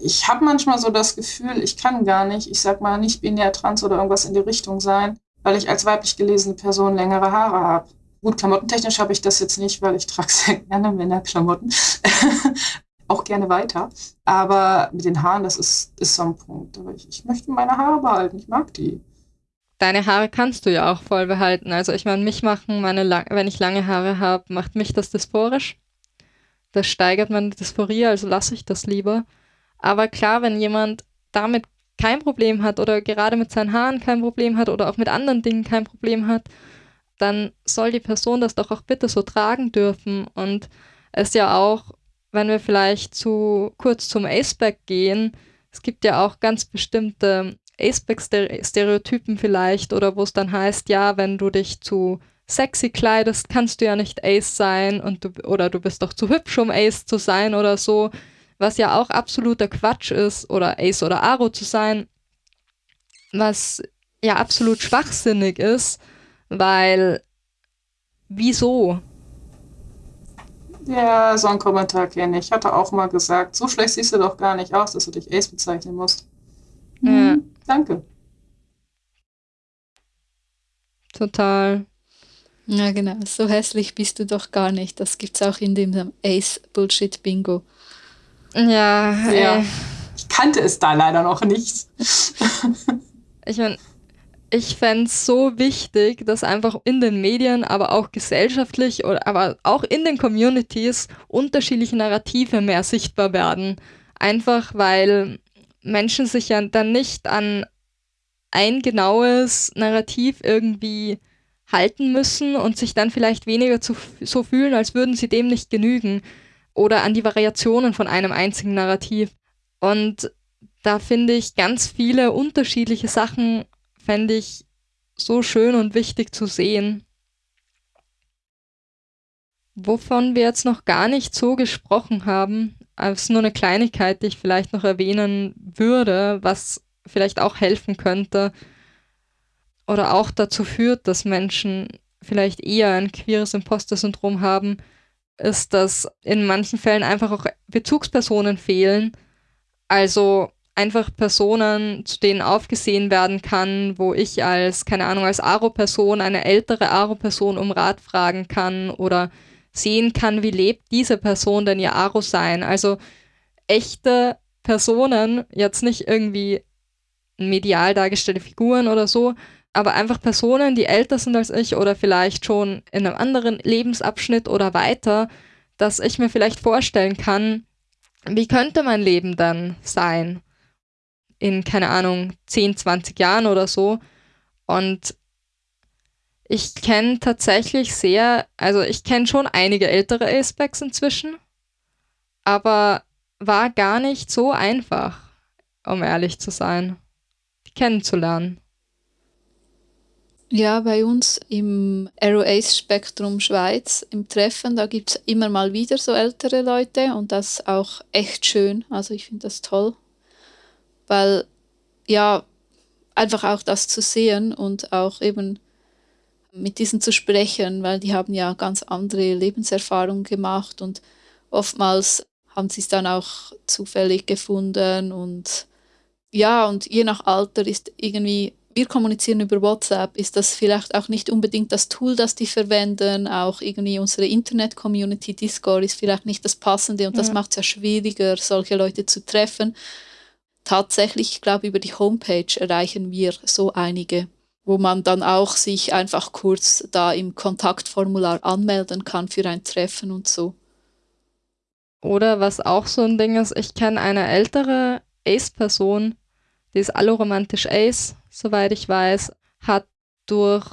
ich habe manchmal so das Gefühl, ich kann gar nicht, ich sag mal, nicht binär trans oder irgendwas in die Richtung sein, weil ich als weiblich gelesene Person längere Haare habe. Gut, klamottentechnisch habe ich das jetzt nicht, weil ich trage sehr gerne Männerklamotten. auch gerne weiter. Aber mit den Haaren, das ist, ist so ein Punkt. Aber ich, ich möchte meine Haare behalten. Ich mag die deine Haare kannst du ja auch voll behalten. Also ich meine, mich machen meine, wenn ich lange Haare habe, macht mich das dysphorisch. Das steigert meine Dysphorie, also lasse ich das lieber. Aber klar, wenn jemand damit kein Problem hat oder gerade mit seinen Haaren kein Problem hat oder auch mit anderen Dingen kein Problem hat, dann soll die Person das doch auch bitte so tragen dürfen. Und es ja auch, wenn wir vielleicht zu kurz zum Aceback gehen, es gibt ja auch ganz bestimmte Aceback-Stereotypen vielleicht oder wo es dann heißt, ja, wenn du dich zu sexy kleidest, kannst du ja nicht Ace sein und du, oder du bist doch zu hübsch, um Ace zu sein oder so, was ja auch absoluter Quatsch ist, oder Ace oder Aro zu sein, was ja absolut schwachsinnig ist, weil wieso? Ja, so einen Kommentar kenne ich. Ich hatte auch mal gesagt, so schlecht siehst du doch gar nicht aus, dass du dich Ace bezeichnen musst. Ja. Mhm. Danke. Total. Ja, genau. So hässlich bist du doch gar nicht. Das gibt es auch in dem Ace Bullshit Bingo. Ja, ja. Äh, ich kannte es da leider noch nicht. ich meine, ich fände es so wichtig, dass einfach in den Medien, aber auch gesellschaftlich oder aber auch in den Communities unterschiedliche Narrative mehr sichtbar werden. Einfach weil Menschen sich ja dann nicht an ein genaues Narrativ irgendwie halten müssen und sich dann vielleicht weniger zu, so fühlen, als würden sie dem nicht genügen oder an die Variationen von einem einzigen Narrativ. Und da finde ich ganz viele unterschiedliche Sachen, fände ich so schön und wichtig zu sehen. Wovon wir jetzt noch gar nicht so gesprochen haben, es ist nur eine Kleinigkeit, die ich vielleicht noch erwähnen würde, was vielleicht auch helfen könnte oder auch dazu führt, dass Menschen vielleicht eher ein queeres Imposter-Syndrom haben, ist, dass in manchen Fällen einfach auch Bezugspersonen fehlen. Also einfach Personen, zu denen aufgesehen werden kann, wo ich als, keine Ahnung, als Aro-Person eine ältere Aro-Person um Rat fragen kann oder sehen kann, wie lebt diese Person denn ihr Aro-Sein. Also echte Personen, jetzt nicht irgendwie medial dargestellte Figuren oder so, aber einfach Personen, die älter sind als ich oder vielleicht schon in einem anderen Lebensabschnitt oder weiter, dass ich mir vielleicht vorstellen kann, wie könnte mein Leben dann sein in, keine Ahnung, 10, 20 Jahren oder so. Und ich kenne tatsächlich sehr, also ich kenne schon einige ältere Acebacks inzwischen, aber war gar nicht so einfach, um ehrlich zu sein, die kennenzulernen. Ja, bei uns im Aero Ace Spektrum Schweiz im Treffen, da gibt es immer mal wieder so ältere Leute und das auch echt schön. Also ich finde das toll, weil ja, einfach auch das zu sehen und auch eben mit diesen zu sprechen, weil die haben ja ganz andere Lebenserfahrungen gemacht und oftmals haben sie es dann auch zufällig gefunden und ja, und je nach Alter ist irgendwie, wir kommunizieren über WhatsApp, ist das vielleicht auch nicht unbedingt das Tool, das die verwenden, auch irgendwie unsere Internet-Community Discord ist vielleicht nicht das Passende und ja. das macht es ja schwieriger, solche Leute zu treffen. Tatsächlich, ich glaube, über die Homepage erreichen wir so einige wo man dann auch sich einfach kurz da im Kontaktformular anmelden kann für ein Treffen und so. Oder was auch so ein Ding ist, ich kenne eine ältere Ace-Person, die ist alloromantisch Ace, soweit ich weiß, hat durch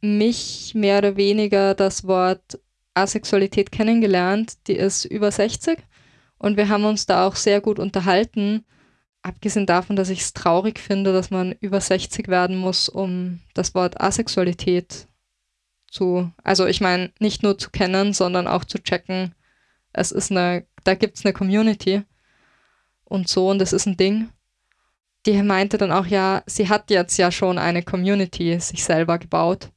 mich mehr oder weniger das Wort Asexualität kennengelernt. Die ist über 60 und wir haben uns da auch sehr gut unterhalten. Abgesehen davon, dass ich es traurig finde, dass man über 60 werden muss, um das Wort Asexualität zu, also ich meine, nicht nur zu kennen, sondern auch zu checken. Es ist eine, da gibt es eine Community und so und das ist ein Ding. Die meinte dann auch, ja, sie hat jetzt ja schon eine Community sich selber gebaut.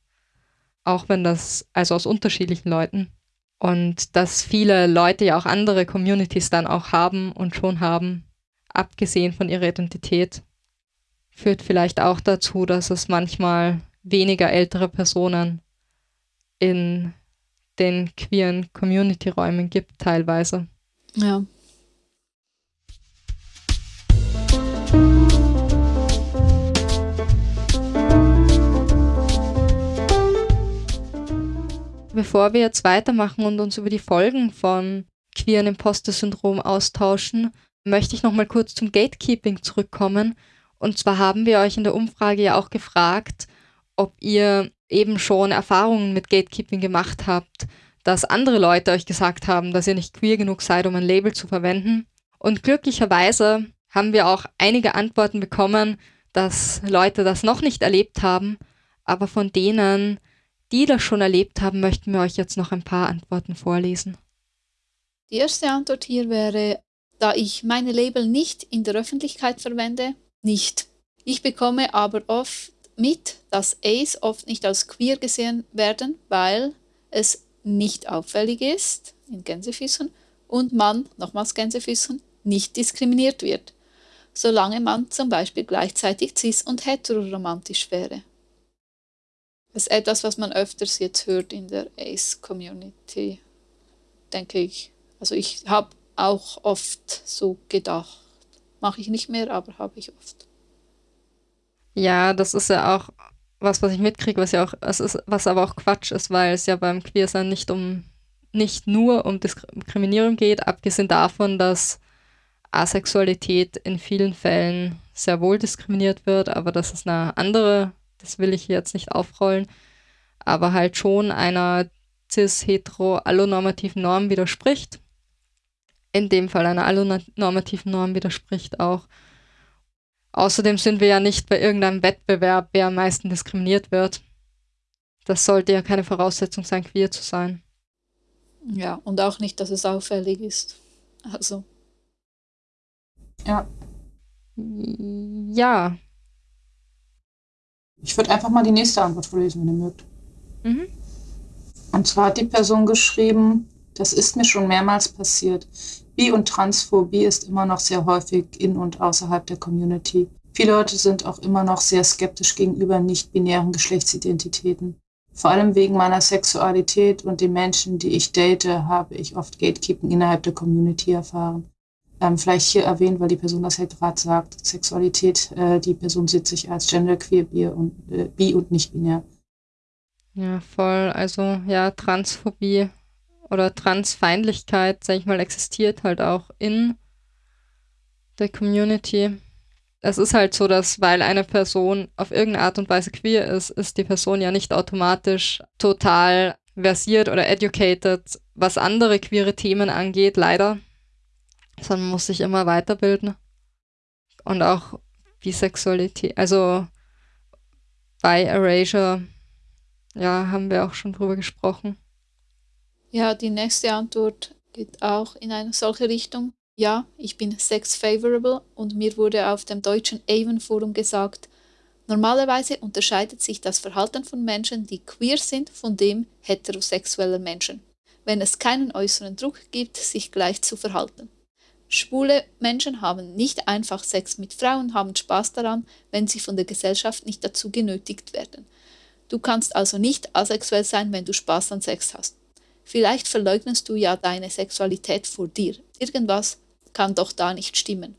Auch wenn das, also aus unterschiedlichen Leuten. Und dass viele Leute ja auch andere Communities dann auch haben und schon haben, abgesehen von ihrer Identität, führt vielleicht auch dazu, dass es manchmal weniger ältere Personen in den queeren Community-Räumen gibt, teilweise. Ja. Bevor wir jetzt weitermachen und uns über die Folgen von queeren Imposter-Syndrom austauschen, möchte ich noch mal kurz zum Gatekeeping zurückkommen. Und zwar haben wir euch in der Umfrage ja auch gefragt, ob ihr eben schon Erfahrungen mit Gatekeeping gemacht habt, dass andere Leute euch gesagt haben, dass ihr nicht queer genug seid, um ein Label zu verwenden. Und glücklicherweise haben wir auch einige Antworten bekommen, dass Leute das noch nicht erlebt haben, aber von denen, die das schon erlebt haben, möchten wir euch jetzt noch ein paar Antworten vorlesen. Die erste Antwort hier wäre, da ich meine Label nicht in der Öffentlichkeit verwende, nicht. Ich bekomme aber oft mit, dass Ace oft nicht als queer gesehen werden, weil es nicht auffällig ist, in Gänsefüßen, und man, nochmals Gänsefüßen, nicht diskriminiert wird, solange man zum Beispiel gleichzeitig cis- und heteroromantisch wäre. Das ist etwas, was man öfters jetzt hört in der Ace-Community, denke ich. Also ich habe auch oft so gedacht. Mache ich nicht mehr, aber habe ich oft. Ja, das ist ja auch was, was ich mitkriege, was ja auch, es ist, was aber auch Quatsch ist, weil es ja beim Queersein nicht um, nicht nur um Diskriminierung geht, abgesehen davon, dass Asexualität in vielen Fällen sehr wohl diskriminiert wird, aber das ist eine andere, das will ich jetzt nicht aufrollen, aber halt schon einer cis-hetero-allonormativen Norm widerspricht. In dem Fall einer allonormativen Norm widerspricht auch. Außerdem sind wir ja nicht bei irgendeinem Wettbewerb, wer am meisten diskriminiert wird. Das sollte ja keine Voraussetzung sein, queer zu sein. Ja, und auch nicht, dass es auffällig ist. Also. Ja. Ja. Ich würde einfach mal die nächste Antwort vorlesen, wenn ihr mögt. Mhm. Und zwar hat die Person geschrieben, das ist mir schon mehrmals passiert. Bi- und Transphobie ist immer noch sehr häufig in und außerhalb der Community. Viele Leute sind auch immer noch sehr skeptisch gegenüber nicht-binären Geschlechtsidentitäten. Vor allem wegen meiner Sexualität und den Menschen, die ich date, habe ich oft Gatekeeping innerhalb der Community erfahren. Ähm, vielleicht hier erwähnt, weil die Person das halt gerade sagt, Sexualität, äh, die Person sieht sich als genderqueer, bi und, äh, bi und nicht binär. Ja, voll. Also ja, Transphobie oder Transfeindlichkeit, sag ich mal, existiert halt auch in der Community. Es ist halt so, dass weil eine Person auf irgendeine Art und Weise queer ist, ist die Person ja nicht automatisch total versiert oder educated, was andere queere Themen angeht, leider. Sondern muss sich immer weiterbilden. Und auch Bisexualität, also bei Erasure, ja, haben wir auch schon drüber gesprochen. Ja, die nächste Antwort geht auch in eine solche Richtung. Ja, ich bin sex-favorable und mir wurde auf dem deutschen Avon-Forum gesagt, normalerweise unterscheidet sich das Verhalten von Menschen, die queer sind, von dem heterosexueller Menschen, wenn es keinen äußeren Druck gibt, sich gleich zu verhalten. Schwule Menschen haben nicht einfach Sex mit Frauen, haben Spaß daran, wenn sie von der Gesellschaft nicht dazu genötigt werden. Du kannst also nicht asexuell sein, wenn du Spaß an Sex hast. Vielleicht verleugnest du ja deine Sexualität vor dir. Irgendwas kann doch da nicht stimmen.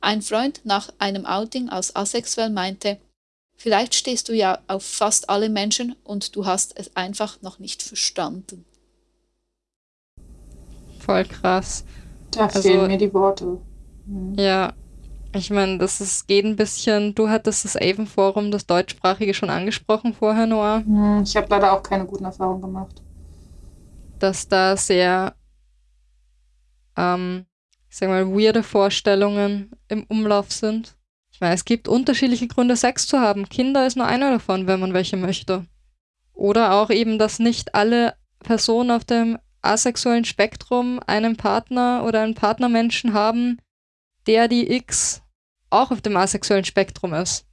Ein Freund nach einem Outing als asexuell meinte, vielleicht stehst du ja auf fast alle Menschen und du hast es einfach noch nicht verstanden. Voll krass. Da Also- fehlen mir die Worte. Hm. Ja, ich meine, das ist, geht ein bisschen. Du hattest das Avon-Forum, das deutschsprachige, schon angesprochen vorher, Noah, Hm, Ich habe leider auch keine guten Erfahrungen gemacht. Dass da sehr, ähm, ich sag mal, weirde Vorstellungen im Umlauf sind. Ich meine, es gibt unterschiedliche Gründe, Sex zu haben. Kinder ist nur einer davon, wenn man welche möchte. Oder auch eben, dass nicht alle Personen auf dem asexuellen Spektrum einen Partner oder einen Partnermenschen haben, der die X auch auf dem asexuellen Spektrum ist.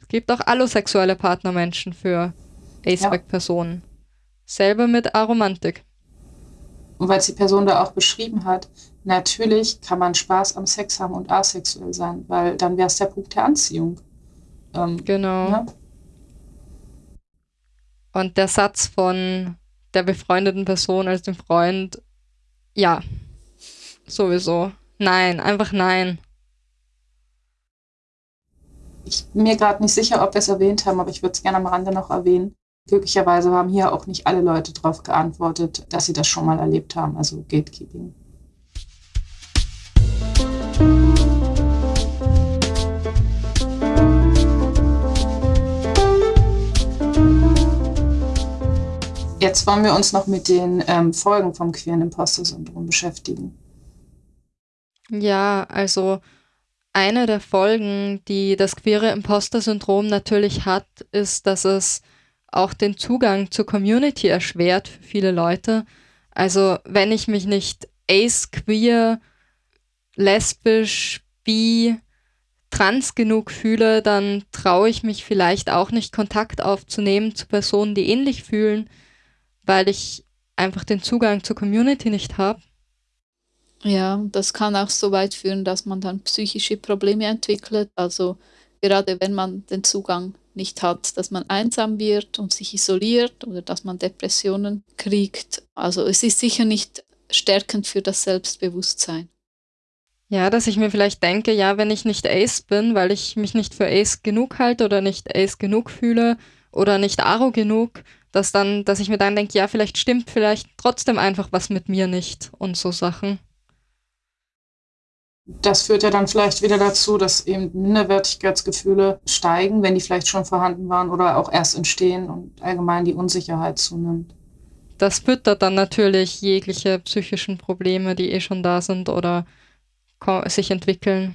Es gibt auch allosexuelle Partnermenschen für A-Spec-Personen. Selber mit Aromantik. Und weil es die Person da auch beschrieben hat, natürlich kann man Spaß am Sex haben und asexuell sein, weil dann wäre es der Punkt der Anziehung. Ähm, Genau. ne? Und der Satz von der befreundeten Person als dem Freund, ja, sowieso. Nein, einfach nein. Ich bin mir gerade nicht sicher, ob wir es erwähnt haben, aber ich würde es gerne am Rande noch erwähnen. Glücklicherweise haben hier auch nicht alle Leute darauf geantwortet, dass sie das schon mal erlebt haben, also Gatekeeping. Jetzt wollen wir uns noch mit den ähm, Folgen vom queeren Imposter-Syndrom beschäftigen. Ja, also eine der Folgen, die das queere Imposter-Syndrom natürlich hat, ist, dass es auch den Zugang zur Community erschwert für viele Leute. Also wenn ich mich nicht ace, queer, lesbisch, bi, trans genug fühle, dann traue ich mich vielleicht auch nicht Kontakt aufzunehmen zu Personen, die ähnlich fühlen, weil ich einfach den Zugang zur Community nicht habe. Ja, das kann auch so weit führen, dass man dann psychische Probleme entwickelt. Also gerade wenn man den Zugang nicht hat, dass man einsam wird und sich isoliert oder dass man Depressionen kriegt. Also es ist sicher nicht stärkend für das Selbstbewusstsein. Ja, dass ich mir vielleicht denke, ja, wenn ich nicht Ace bin, weil ich mich nicht für Ace genug halte oder nicht Ace genug fühle oder nicht Aro genug, dass dann, dass ich mir dann denke, ja, vielleicht stimmt vielleicht trotzdem einfach was mit mir nicht und so Sachen. Das führt ja dann vielleicht wieder dazu, dass eben Minderwertigkeitsgefühle steigen, wenn die vielleicht schon vorhanden waren oder auch erst entstehen und allgemein die Unsicherheit zunimmt. Das füttert dann natürlich jegliche psychischen Probleme, die eh schon da sind oder sich entwickeln.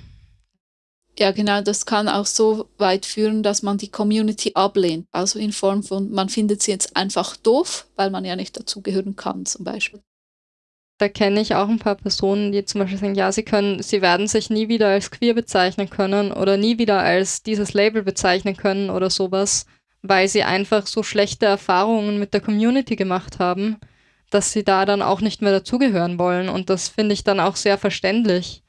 Ja, genau, das kann auch so weit führen, dass man die Community ablehnt. Also in Form von, man findet sie jetzt einfach doof, weil man ja nicht dazugehören kann, zum Beispiel. Da kenne ich auch ein paar Personen, die zum Beispiel sagen, ja, sie können, sie werden sich nie wieder als queer bezeichnen können oder nie wieder als dieses Label bezeichnen können oder sowas, weil sie einfach so schlechte Erfahrungen mit der Community gemacht haben, dass sie da dann auch nicht mehr dazugehören wollen. Und das finde ich dann auch sehr verständlich.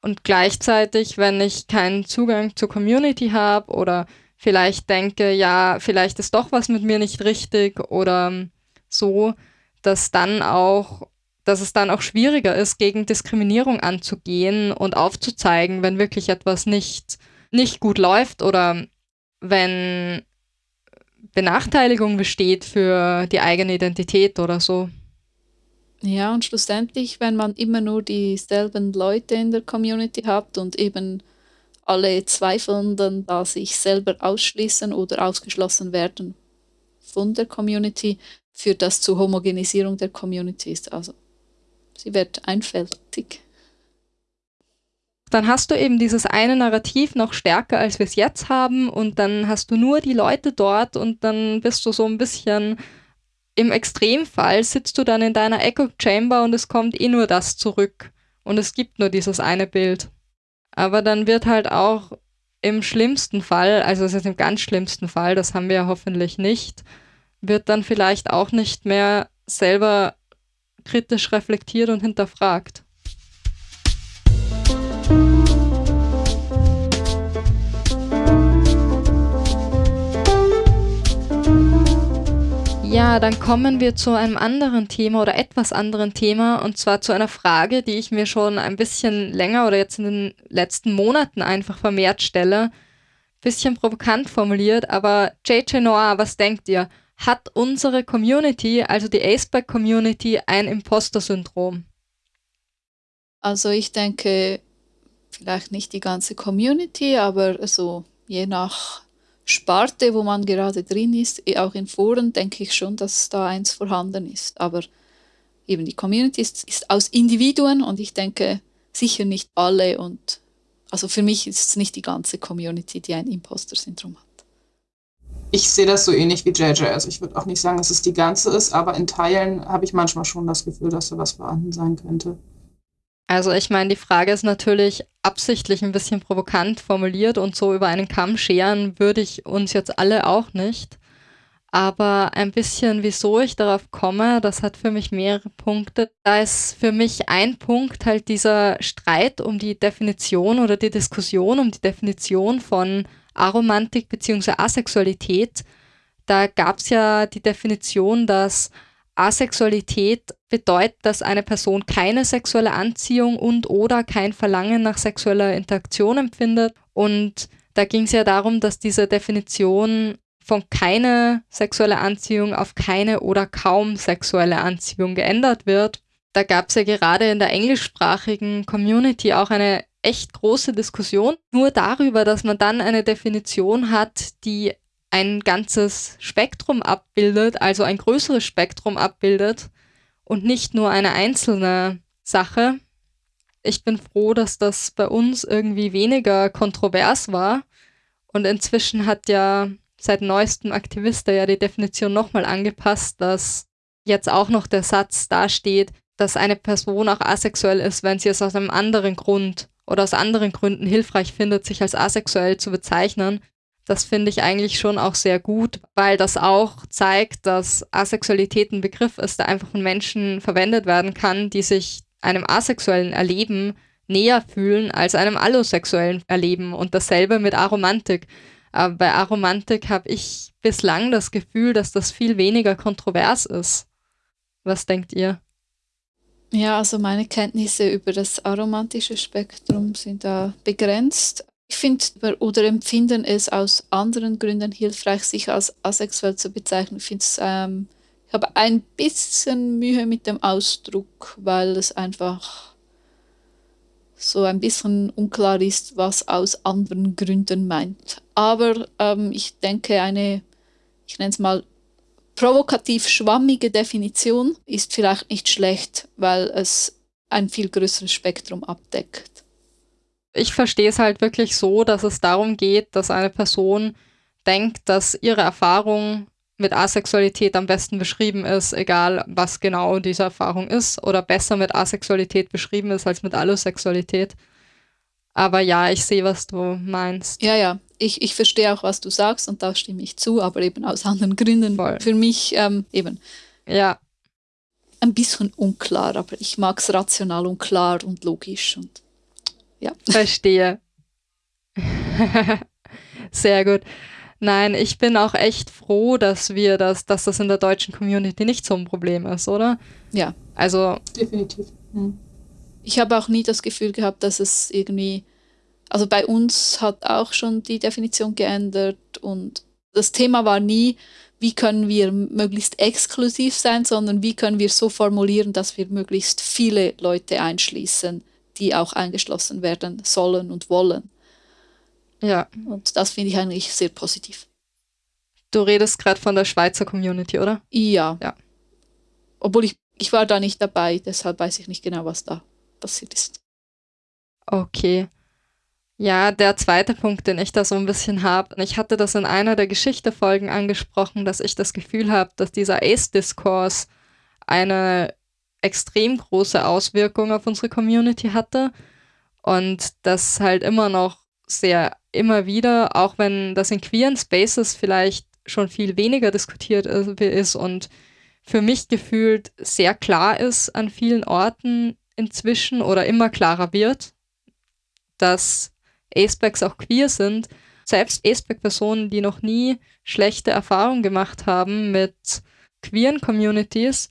Und gleichzeitig, wenn ich keinen Zugang zur Community habe oder vielleicht denke, ja, vielleicht ist doch was mit mir nicht richtig oder so, dass dann auch dass es dann auch schwieriger ist, gegen Diskriminierung anzugehen und aufzuzeigen, wenn wirklich etwas nicht, nicht gut läuft oder wenn Benachteiligung besteht für die eigene Identität oder so. Ja, und schlussendlich, wenn man immer nur dieselben Leute in der Community hat und eben alle zweifeln dann da sich selber ausschließen oder ausgeschlossen werden von der Community, führt das zur Homogenisierung der Communities. Also sie wird einfältig. Dann hast du eben dieses eine Narrativ noch stärker, als wir es jetzt haben und dann hast du nur die Leute dort und dann bist du so ein bisschen im Extremfall sitzt du dann in deiner Echo Chamber und es kommt eh nur das zurück und es gibt nur dieses eine Bild. Aber dann wird halt auch im schlimmsten Fall, also es ist im ganz schlimmsten Fall, das haben wir ja hoffentlich nicht, wird dann vielleicht auch nicht mehr selber kritisch reflektiert und hinterfragt. Ja, dann kommen wir zu einem anderen Thema oder etwas anderen Thema und zwar zu einer Frage, die ich mir schon ein bisschen länger oder jetzt in den letzten Monaten einfach vermehrt stelle. Bisschen provokant formuliert, aber JJ Noir, was denkt ihr? Hat unsere Community, also die Aceback Community, ein Imposter-Syndrom? Also ich denke, vielleicht nicht die ganze Community, aber so je nach Sparte, wo man gerade drin ist, eh auch in Foren, denke ich schon, dass da eins vorhanden ist. Aber eben die Community ist, ist aus Individuen und ich denke sicher nicht alle und also für mich ist es nicht die ganze Community, die ein Imposter-Syndrom hat. Ich sehe das so ähnlich wie JJ. Also ich würde auch nicht sagen, dass es die ganze ist, aber in Teilen habe ich manchmal schon das Gefühl, dass da was vorhanden sein könnte. Also ich meine, die Frage ist natürlich absichtlich ein bisschen provokant formuliert und so über einen Kamm scheren würde ich uns jetzt alle auch nicht. Aber ein bisschen, wieso ich darauf komme, das hat für mich mehrere Punkte. Da ist für mich ein Punkt halt dieser Streit um die Definition oder die Diskussion um die Definition von Aromantik bzw. Asexualität. Da gab es ja die Definition, dass Asexualität bedeutet, dass eine Person keine sexuelle Anziehung und oder kein Verlangen nach sexueller Interaktion empfindet. Und da ging es ja darum, dass diese Definition von keine sexuelle Anziehung auf keine oder kaum sexuelle Anziehung geändert wird. Da gab es ja gerade in der englischsprachigen Community auch eine echt große Diskussion, nur darüber, dass man dann eine Definition hat, die ein ganzes Spektrum abbildet, also ein größeres Spektrum abbildet und nicht nur eine einzelne Sache. Ich bin froh, dass das bei uns irgendwie weniger kontrovers war. Und inzwischen hat ja seit neuestem Aktivista ja die Definition nochmal angepasst, dass jetzt auch noch der Satz dasteht, dass eine Person auch asexuell ist, wenn sie es aus einem anderen Grund oder aus anderen Gründen hilfreich findet, sich als asexuell zu bezeichnen. Das finde ich eigentlich schon auch sehr gut, weil das auch zeigt, dass Asexualität ein Begriff ist, der einfach von Menschen verwendet werden kann, die sich einem asexuellen Erleben näher fühlen als einem allosexuellen Erleben und dasselbe mit Aromantik. Aber bei Aromantik habe ich bislang das Gefühl, dass das viel weniger kontrovers ist. Was denkt ihr? Ja, also meine Kenntnisse über das aromantische Spektrum sind da begrenzt. Ich finde oder empfinden es aus anderen Gründen hilfreich, sich als asexuell zu bezeichnen. Ich, ähm, ich habe ein bisschen Mühe mit dem Ausdruck, weil es einfach so ein bisschen unklar ist, was aus anderen Gründen meint. Aber ähm, ich denke, eine, ich nenne es mal, provokativ schwammige Definition ist vielleicht nicht schlecht, weil es ein viel größeres Spektrum abdeckt. Ich verstehe es halt wirklich so, dass es darum geht, dass eine Person denkt, dass ihre Erfahrung mit Asexualität am besten beschrieben ist, egal was genau diese Erfahrung ist, oder besser mit Asexualität beschrieben ist als mit Allosexualität. Aber ja, ich sehe, was du meinst. Ja, ja, ich, ich verstehe auch, was du sagst und da stimme ich zu, aber eben aus anderen Gründen. Voll. Für mich ähm, eben. Ja. Ein bisschen unklar, aber ich mag es rational und klar und logisch und ja. Verstehe. Sehr gut. Nein, ich bin auch echt froh, dass wir das, dass das in der deutschen Community nicht so ein Problem ist, oder? Ja. Also. Definitiv. Hm. Ich habe auch nie das Gefühl gehabt, dass es irgendwie, also bei uns hat auch schon die Definition geändert und das Thema war nie, wie können wir möglichst exklusiv sein, sondern wie können wir so formulieren, dass wir möglichst viele Leute einschließen, die auch eingeschlossen werden sollen und wollen. Ja. Und das finde ich eigentlich sehr positiv. Du redest gerade von der Schweizer Community, oder? Ja. Ja. Obwohl ich, ich war da nicht dabei, deshalb weiß ich nicht genau, was da passiert ist. Okay. Ja, der zweite Punkt, den ich da so ein bisschen habe, ich hatte das in einer der Geschichtefolgen angesprochen, dass ich das Gefühl habe, dass dieser Ace-Diskurs eine extrem große Auswirkung auf unsere Community hatte und das halt immer noch sehr immer wieder, auch wenn das in queeren Spaces vielleicht schon viel weniger diskutiert ist und für mich gefühlt sehr klar ist an vielen Orten inzwischen oder immer klarer wird, dass Acebacs auch queer sind. Selbst Aceback-Personen, die noch nie schlechte Erfahrungen gemacht haben mit queeren Communities,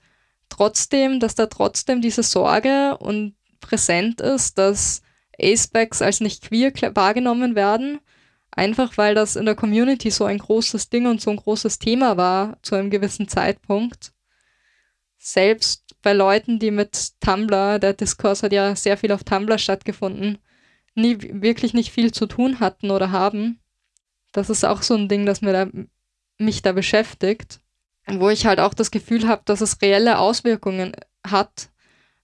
trotzdem, dass da trotzdem diese Sorge und präsent ist, dass Acebacks als nicht queer wahrgenommen werden, einfach weil das in der Community so ein großes Ding und so ein großes Thema war zu einem gewissen Zeitpunkt. Selbst bei Leuten, die mit Tumblr, der Diskurs hat ja sehr viel auf Tumblr stattgefunden, nie wirklich nicht viel zu tun hatten oder haben. Das ist auch so ein Ding, das mir da, mich da beschäftigt, wo ich halt auch das Gefühl habe, dass es reelle Auswirkungen hat,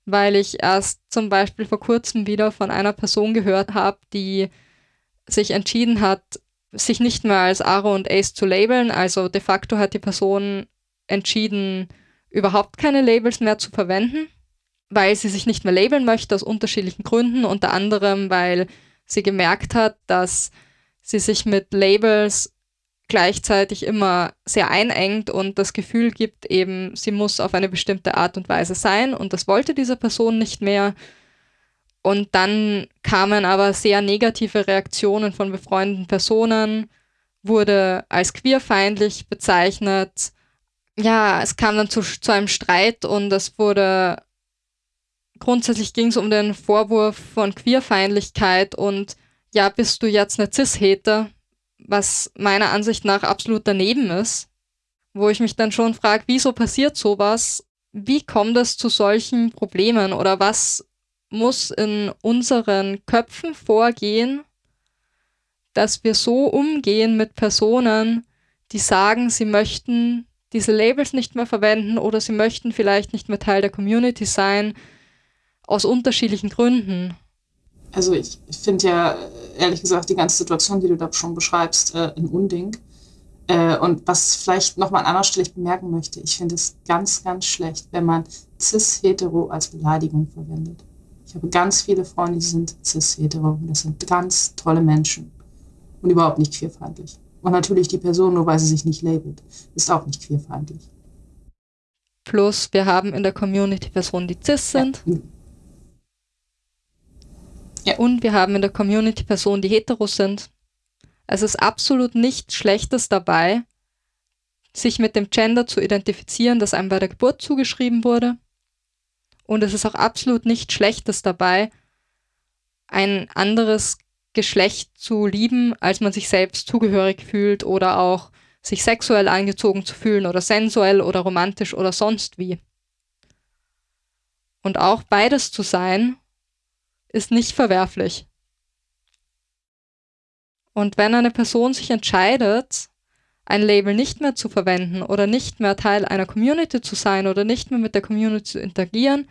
weil ich erst zum Beispiel vor kurzem wieder von einer Person gehört habe, die sich entschieden hat, sich nicht mehr als Aro und Ace zu labeln. Also de facto hat die Person entschieden, überhaupt keine Labels mehr zu verwenden, weil sie sich nicht mehr labeln möchte aus unterschiedlichen Gründen, unter anderem, weil sie gemerkt hat, dass sie sich mit Labels gleichzeitig immer sehr einengt und das Gefühl gibt, eben, sie muss auf eine bestimmte Art und Weise sein und das wollte diese Person nicht mehr. Und dann kamen aber sehr negative Reaktionen von befreundeten Personen, wurde als queerfeindlich bezeichnet. Ja, es kam dann zu, zu einem Streit und es wurde grundsätzlich ging es um den Vorwurf von Queerfeindlichkeit und ja, bist du jetzt eine Cis-Hater, was meiner Ansicht nach absolut daneben ist, wo ich mich dann schon frage, wieso passiert sowas? Wie kommt es zu solchen Problemen oder was muss in unseren Köpfen vorgehen, dass wir so umgehen mit Personen, die sagen, sie möchten diese Labels nicht mehr verwenden oder sie möchten vielleicht nicht mehr Teil der Community sein, aus unterschiedlichen Gründen. Also ich, finde ja, ehrlich gesagt, die ganze Situation, die du da schon beschreibst, äh, ein Unding. Äh, und was vielleicht nochmal an anderer Stelle ich bemerken möchte, ich finde es ganz, ganz schlecht, wenn man cis-hetero als Beleidigung verwendet. Ich habe ganz viele Freunde, die sind cis-hetero. Das sind ganz tolle Menschen und überhaupt nicht queerfeindlich. Und natürlich die Person, nur weil sie sich nicht labelt, ist auch nicht queerfeindlich. Plus, wir haben in der Community Personen, die cis sind. Ja. Ja. Und wir haben in der Community Personen, die hetero sind. Es ist absolut nichts Schlechtes dabei, sich mit dem Gender zu identifizieren, das einem bei der Geburt zugeschrieben wurde. Und es ist auch absolut nichts Schlechtes dabei, ein anderes Geschlecht zu lieben, als man sich selbst zugehörig fühlt oder auch sich sexuell angezogen zu fühlen oder sensuell oder romantisch oder sonst wie. Und auch beides zu sein, ist nicht verwerflich. Und wenn eine Person sich entscheidet, ein Label nicht mehr zu verwenden oder nicht mehr Teil einer Community zu sein oder nicht mehr mit der Community zu interagieren,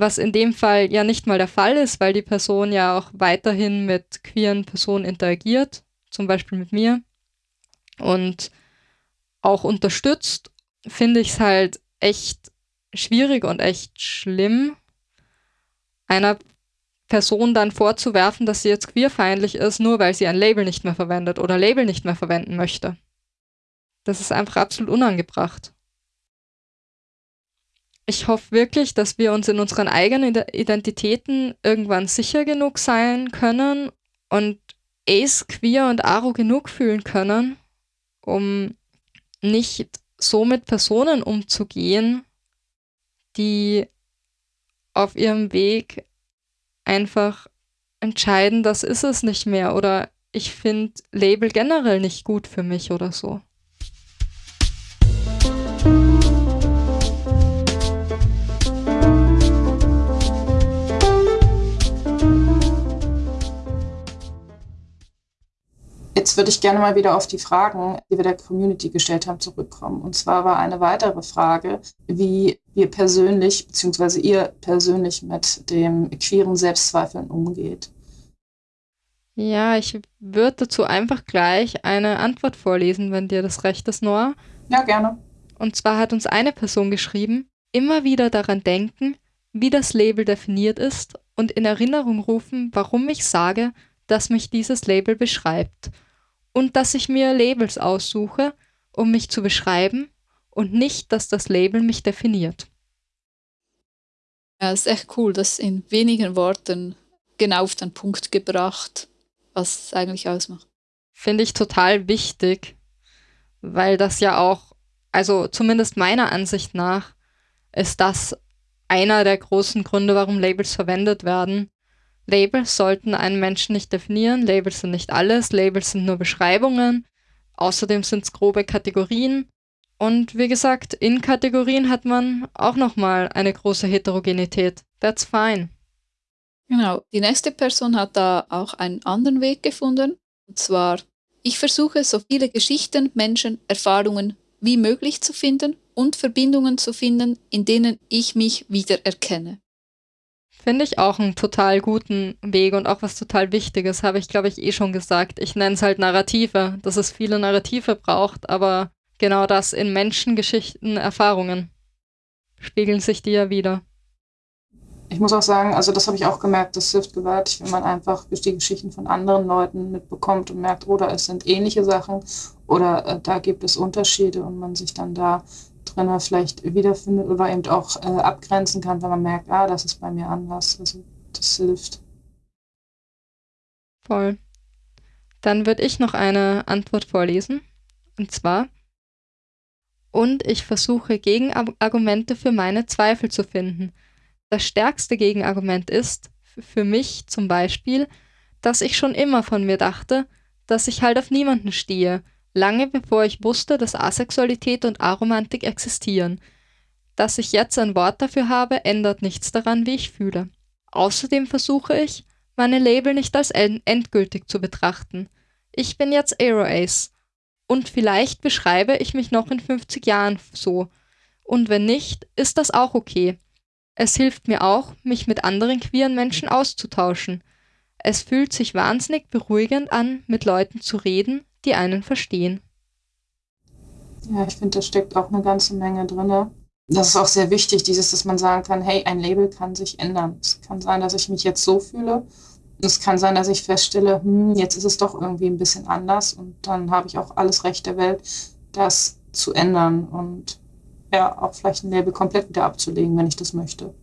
was in dem Fall ja nicht mal der Fall ist, weil die Person ja auch weiterhin mit queeren Personen interagiert, zum Beispiel mit mir, und auch unterstützt, finde ich es halt echt schwierig und echt schlimm, einer Person dann vorzuwerfen, dass sie jetzt queerfeindlich ist, nur weil sie ein Label nicht mehr verwendet oder Label nicht mehr verwenden möchte. Das ist einfach absolut unangebracht ich hoffe wirklich, dass wir uns in unseren eigenen Identitäten irgendwann sicher genug sein können und Ace, Queer und Aro genug fühlen können, um nicht so mit Personen umzugehen, die auf ihrem Weg einfach entscheiden, das ist es nicht mehr oder ich finde Label generell nicht gut für mich oder so. Jetzt würde ich gerne mal wieder auf die Fragen, die wir der Community gestellt haben, zurückkommen. Und zwar war eine weitere Frage, wie wir persönlich, beziehungsweise ihr persönlich mit dem queeren Selbstzweifeln umgeht. Ja, ich würde dazu einfach gleich eine Antwort vorlesen, wenn dir das recht ist, Noah. Ja, gerne. Und zwar hat uns eine Person geschrieben, immer wieder daran denken, wie das Label definiert ist und in Erinnerung rufen, warum ich sage, dass mich dieses Label beschreibt und dass ich mir Labels aussuche, um mich zu beschreiben und nicht, dass das Label mich definiert. Ja, ist echt cool, das in wenigen Worten genau auf den Punkt gebracht, was es eigentlich ausmacht. Finde ich total wichtig, weil das ja auch, also zumindest meiner Ansicht nach, ist das einer der großen Gründe, warum Labels verwendet werden, Labels sollten einen Menschen nicht definieren. Labels sind nicht alles. Labels sind nur Beschreibungen. Außerdem sind es grobe Kategorien. Und wie gesagt, in Kategorien hat man auch nochmal eine große Heterogenität. That's fine. Genau. Die nächste Person hat da auch einen anderen Weg gefunden. Und zwar, ich versuche so viele Geschichten, Menschen, Erfahrungen wie möglich zu finden und Verbindungen zu finden, in denen ich mich wiedererkenne. Finde ich auch einen total guten Weg und auch was total Wichtiges, habe ich, glaube ich, eh schon gesagt. Ich nenne es halt Narrative, dass es viele Narrative braucht, aber genau das in Menschengeschichten, Erfahrungen spiegeln sich die ja wieder. Ich muss auch sagen, also das habe ich auch gemerkt, das hilft gewaltig, wenn man einfach die Geschichten von anderen Leuten mitbekommt und merkt, oder es sind ähnliche Sachen oder äh, da gibt es Unterschiede und man sich dann da drin vielleicht wiederfindet oder eben auch äh, abgrenzen kann, wenn man merkt, ah, das ist bei mir anders. Also das hilft. Voll. Dann würde ich noch eine Antwort vorlesen. Und zwar, und ich versuche Gegenargumente für meine Zweifel zu finden. Das stärkste Gegenargument ist, für mich zum Beispiel, dass ich schon immer von mir dachte, dass ich halt auf niemanden stehe lange bevor ich wusste, dass Asexualität und Aromantik existieren. Dass ich jetzt ein Wort dafür habe, ändert nichts daran, wie ich fühle. Außerdem versuche ich, meine Label nicht als endgültig zu betrachten. Ich bin jetzt Aero Ace. Und vielleicht beschreibe ich mich noch in 50 Jahren so. Und wenn nicht, ist das auch okay. Es hilft mir auch, mich mit anderen queeren Menschen auszutauschen. Es fühlt sich wahnsinnig beruhigend an, mit Leuten zu reden, die einen verstehen. Ja, ich finde, da steckt auch eine ganze Menge drin. Das ist auch sehr wichtig, dieses, dass man sagen kann, hey, ein Label kann sich ändern. Es kann sein, dass ich mich jetzt so fühle. Es kann sein, dass ich feststelle, hm, jetzt ist es doch irgendwie ein bisschen anders und dann habe ich auch alles Recht der Welt, das zu ändern und ja, auch vielleicht ein Label komplett wieder abzulegen, wenn ich das möchte.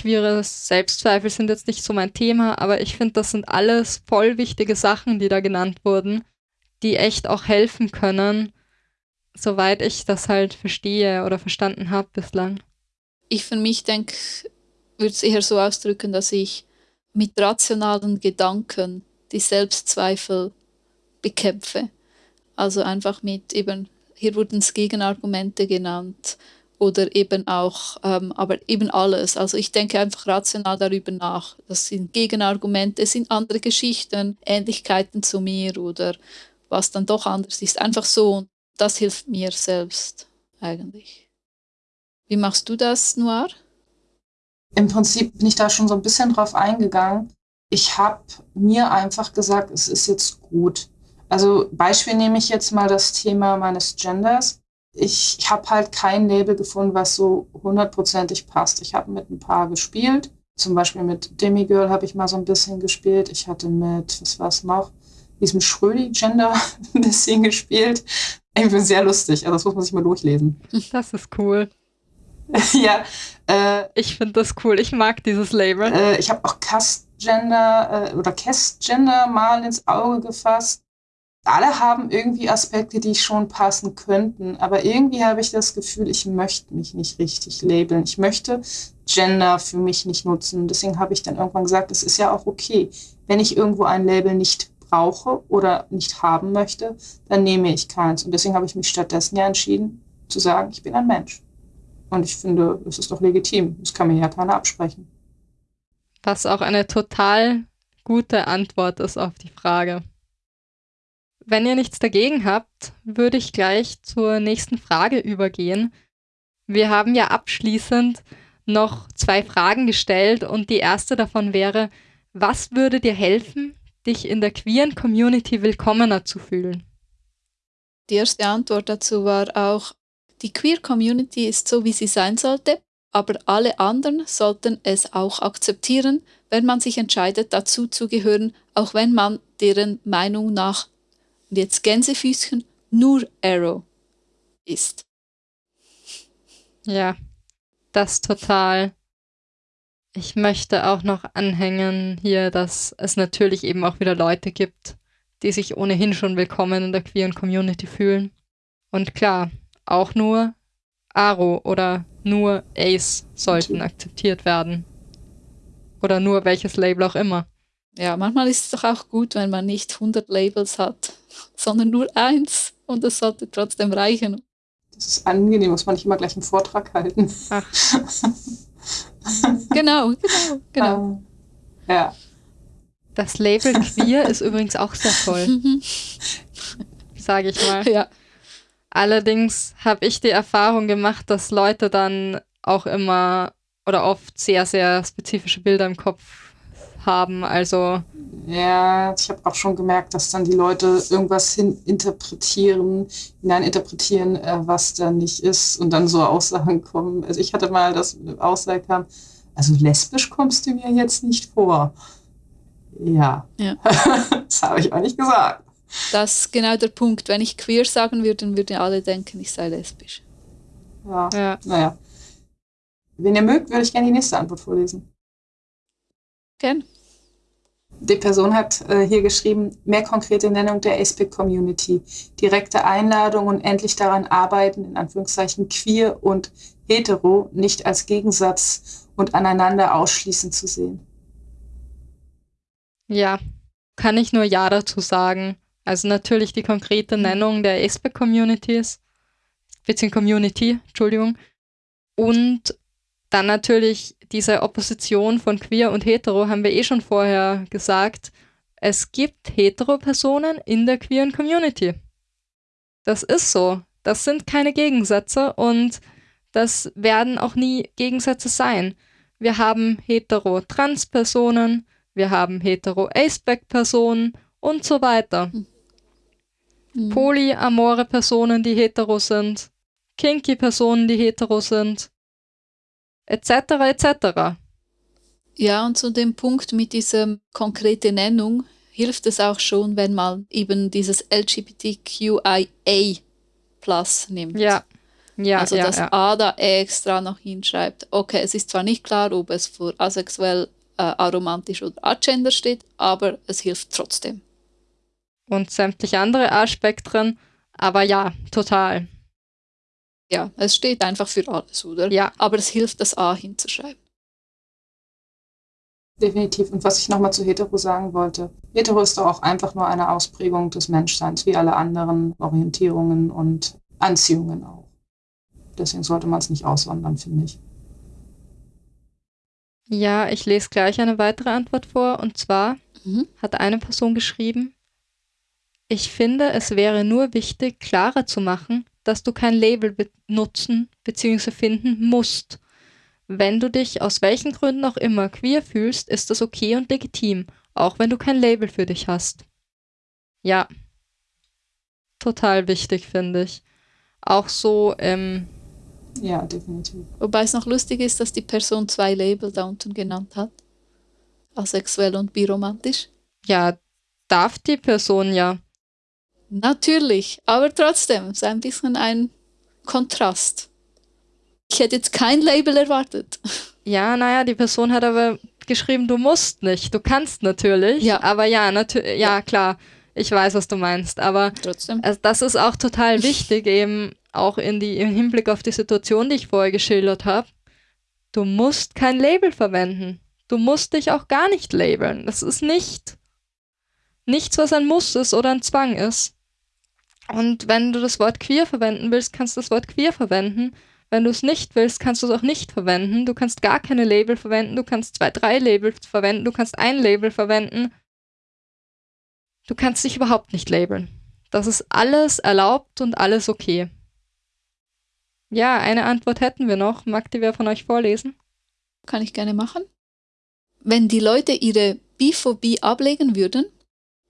Queere Selbstzweifel sind jetzt nicht so mein Thema, aber ich finde, das sind alles voll wichtige Sachen, die da genannt wurden, die echt auch helfen können, soweit ich das halt verstehe oder verstanden habe bislang. Ich für mich denke, würde es eher so ausdrücken, dass ich mit rationalen Gedanken die Selbstzweifel bekämpfe. Also einfach mit eben, hier wurden es Gegenargumente genannt, oder eben auch, ähm, aber eben alles. Also ich denke einfach rational darüber nach. Das sind Gegenargumente, es sind andere Geschichten, Ähnlichkeiten zu mir oder was dann doch anders ist. Einfach so. Das hilft mir selbst eigentlich. Wie machst du das, Noir? Im Prinzip bin ich da schon so ein bisschen drauf eingegangen. Ich habe mir einfach gesagt, es ist jetzt gut. Also Beispiel nehme ich jetzt mal das Thema meines Genders ich habe halt kein Label gefunden, was so hundertprozentig passt. Ich habe mit ein paar gespielt. Zum Beispiel mit Demigirl habe ich mal so ein bisschen gespielt. Ich hatte mit, was war es noch, diesem Schrödi-Gender ein bisschen gespielt. Ich bin sehr lustig, also das muss man sich mal durchlesen. Das ist cool. ja. Äh, ich finde das cool. Ich mag dieses Label. Äh, ich habe auch Cast-Gender äh, oder Cast-Gender mal ins Auge gefasst alle haben irgendwie Aspekte, die schon passen könnten, aber irgendwie habe ich das Gefühl, ich möchte mich nicht richtig labeln. Ich möchte Gender für mich nicht nutzen. Deswegen habe ich dann irgendwann gesagt, es ist ja auch okay. Wenn ich irgendwo ein Label nicht brauche oder nicht haben möchte, dann nehme ich keins. Und deswegen habe ich mich stattdessen ja entschieden, zu sagen, ich bin ein Mensch. Und ich finde, es ist doch legitim. Das kann mir ja keiner absprechen. Was auch eine total gute Antwort ist auf die Frage. Wenn ihr nichts dagegen habt, würde ich gleich zur nächsten Frage übergehen. Wir haben ja abschließend noch zwei Fragen gestellt und die erste davon wäre, was würde dir helfen, dich in der queeren Community willkommener zu fühlen? Die erste Antwort dazu war auch, die Queer Community ist so, wie sie sein sollte, aber alle anderen sollten es auch akzeptieren, wenn man sich entscheidet, dazu zu gehören, auch wenn man deren Meinung nach und jetzt Gänsefüßchen nur Arrow ist. Ja, das total. Ich möchte auch noch anhängen hier, dass es natürlich eben auch wieder Leute gibt, die sich ohnehin schon willkommen in der queeren Community fühlen. Und klar, auch nur Aro oder nur Ace sollten akzeptiert werden. Oder nur welches Label auch immer. Ja, manchmal ist es doch auch gut, wenn man nicht 100 Labels hat sondern nur eins und es sollte trotzdem reichen. Das ist angenehm, muss man nicht immer gleich einen Vortrag halten. Ach. genau, genau, genau. Äh, ja. Das Label queer ist übrigens auch sehr toll, Mhm. sage ich mal. ja. Allerdings habe ich die Erfahrung gemacht, dass Leute dann auch immer oder oft sehr, sehr spezifische Bilder im Kopf haben. Also Ja, ich habe auch schon gemerkt, dass dann die Leute irgendwas hin interpretieren, hineininterpretieren, äh, was da nicht ist und dann so Aussagen kommen. Also ich hatte mal, dass eine Aussage kam, also lesbisch kommst du mir jetzt nicht vor. Ja, Ja. das habe ich auch nicht gesagt. Das ist genau der Punkt. Wenn ich queer sagen würde, dann würden alle denken, ich sei lesbisch. Ja, ja, naja. Wenn ihr mögt, würde ich gerne die nächste Antwort vorlesen. Gern. Die Person hat äh, hier geschrieben, mehr konkrete Nennung der ASPIC-Community, direkte Einladung und endlich daran arbeiten, in Anführungszeichen queer und hetero nicht als Gegensatz und aneinander ausschließend zu sehen. ja, kann ich nur Ja dazu sagen. Also natürlich die konkrete Nennung der ASPEC-Communities, beziehungsweise Community, Entschuldigung. Und dann natürlich diese Opposition von queer und hetero, haben wir eh schon vorher gesagt. Es gibt hetero-Personen in der queeren Community. Das ist so. Das sind keine Gegensätze und das werden auch nie Gegensätze sein. Wir haben hetero-trans-Personen, wir haben hetero-Aceback-Personen und so weiter. Mhm. Polyamore Personen, die hetero sind, kinky Personen, die hetero sind, etc. etc. Ja, und zu dem Punkt mit dieser konkreten Nennung hilft es auch schon, wenn man eben dieses LGBTQIA Plus nimmt. Ja, ja, also ja, das ja. A da extra noch hinschreibt. Okay, es ist zwar nicht klar, ob es für asexuell, äh, aromantisch oder agender steht, aber es hilft trotzdem. Und sämtliche andere A-Spektren, aber ja, total. Ja, es steht einfach für alles, oder? Ja, Aber es hilft, das A hinzuschreiben. Definitiv. Und was ich nochmal zu hetero sagen wollte, hetero ist doch auch einfach nur eine Ausprägung des Menschseins, wie alle anderen Orientierungen und Anziehungen auch. Deswegen sollte man es nicht auswandern, finde ich. ja, ich lese gleich eine weitere Antwort vor. Und zwar Mhm. hat eine Person geschrieben, ich finde, es wäre nur wichtig, klarer zu machen, dass du kein Label benutzen bzw. finden musst. Wenn du dich aus welchen Gründen auch immer queer fühlst, ist das okay und legitim, auch wenn du kein Label für dich hast. Ja, total wichtig, finde ich. Auch so, ähm, Ja, definitiv. Wobei es noch lustig ist, dass die Person zwei Label da unten genannt hat. Asexuell und biromantisch. ja, darf die Person ja. Natürlich, aber trotzdem, ist ein bisschen ein Kontrast. Ich hätte jetzt kein Label erwartet. Ja, naja, die Person hat aber geschrieben, du musst nicht, du kannst natürlich. Ja. Aber ja, natürlich, ja, klar, ich weiß, was du meinst. Aber Trotzdem. das ist auch total wichtig, eben auch in die, im Hinblick auf die Situation, die ich vorher geschildert habe. Du musst kein Label verwenden. Du musst dich auch gar nicht labeln. Das ist nicht nichts, was ein Muss ist oder ein Zwang ist. Und wenn du das Wort queer verwenden willst, kannst du das Wort queer verwenden. Wenn du es nicht willst, kannst du es auch nicht verwenden. Du kannst gar keine Label verwenden. Du kannst zwei, drei Labels verwenden. Du kannst ein Label verwenden. Du kannst dich überhaupt nicht labeln. Das ist alles erlaubt und alles okay. Ja, eine Antwort hätten wir noch. Mag die wer von euch vorlesen? Kann ich gerne machen. Wenn die Leute ihre Biphobie ablegen würden,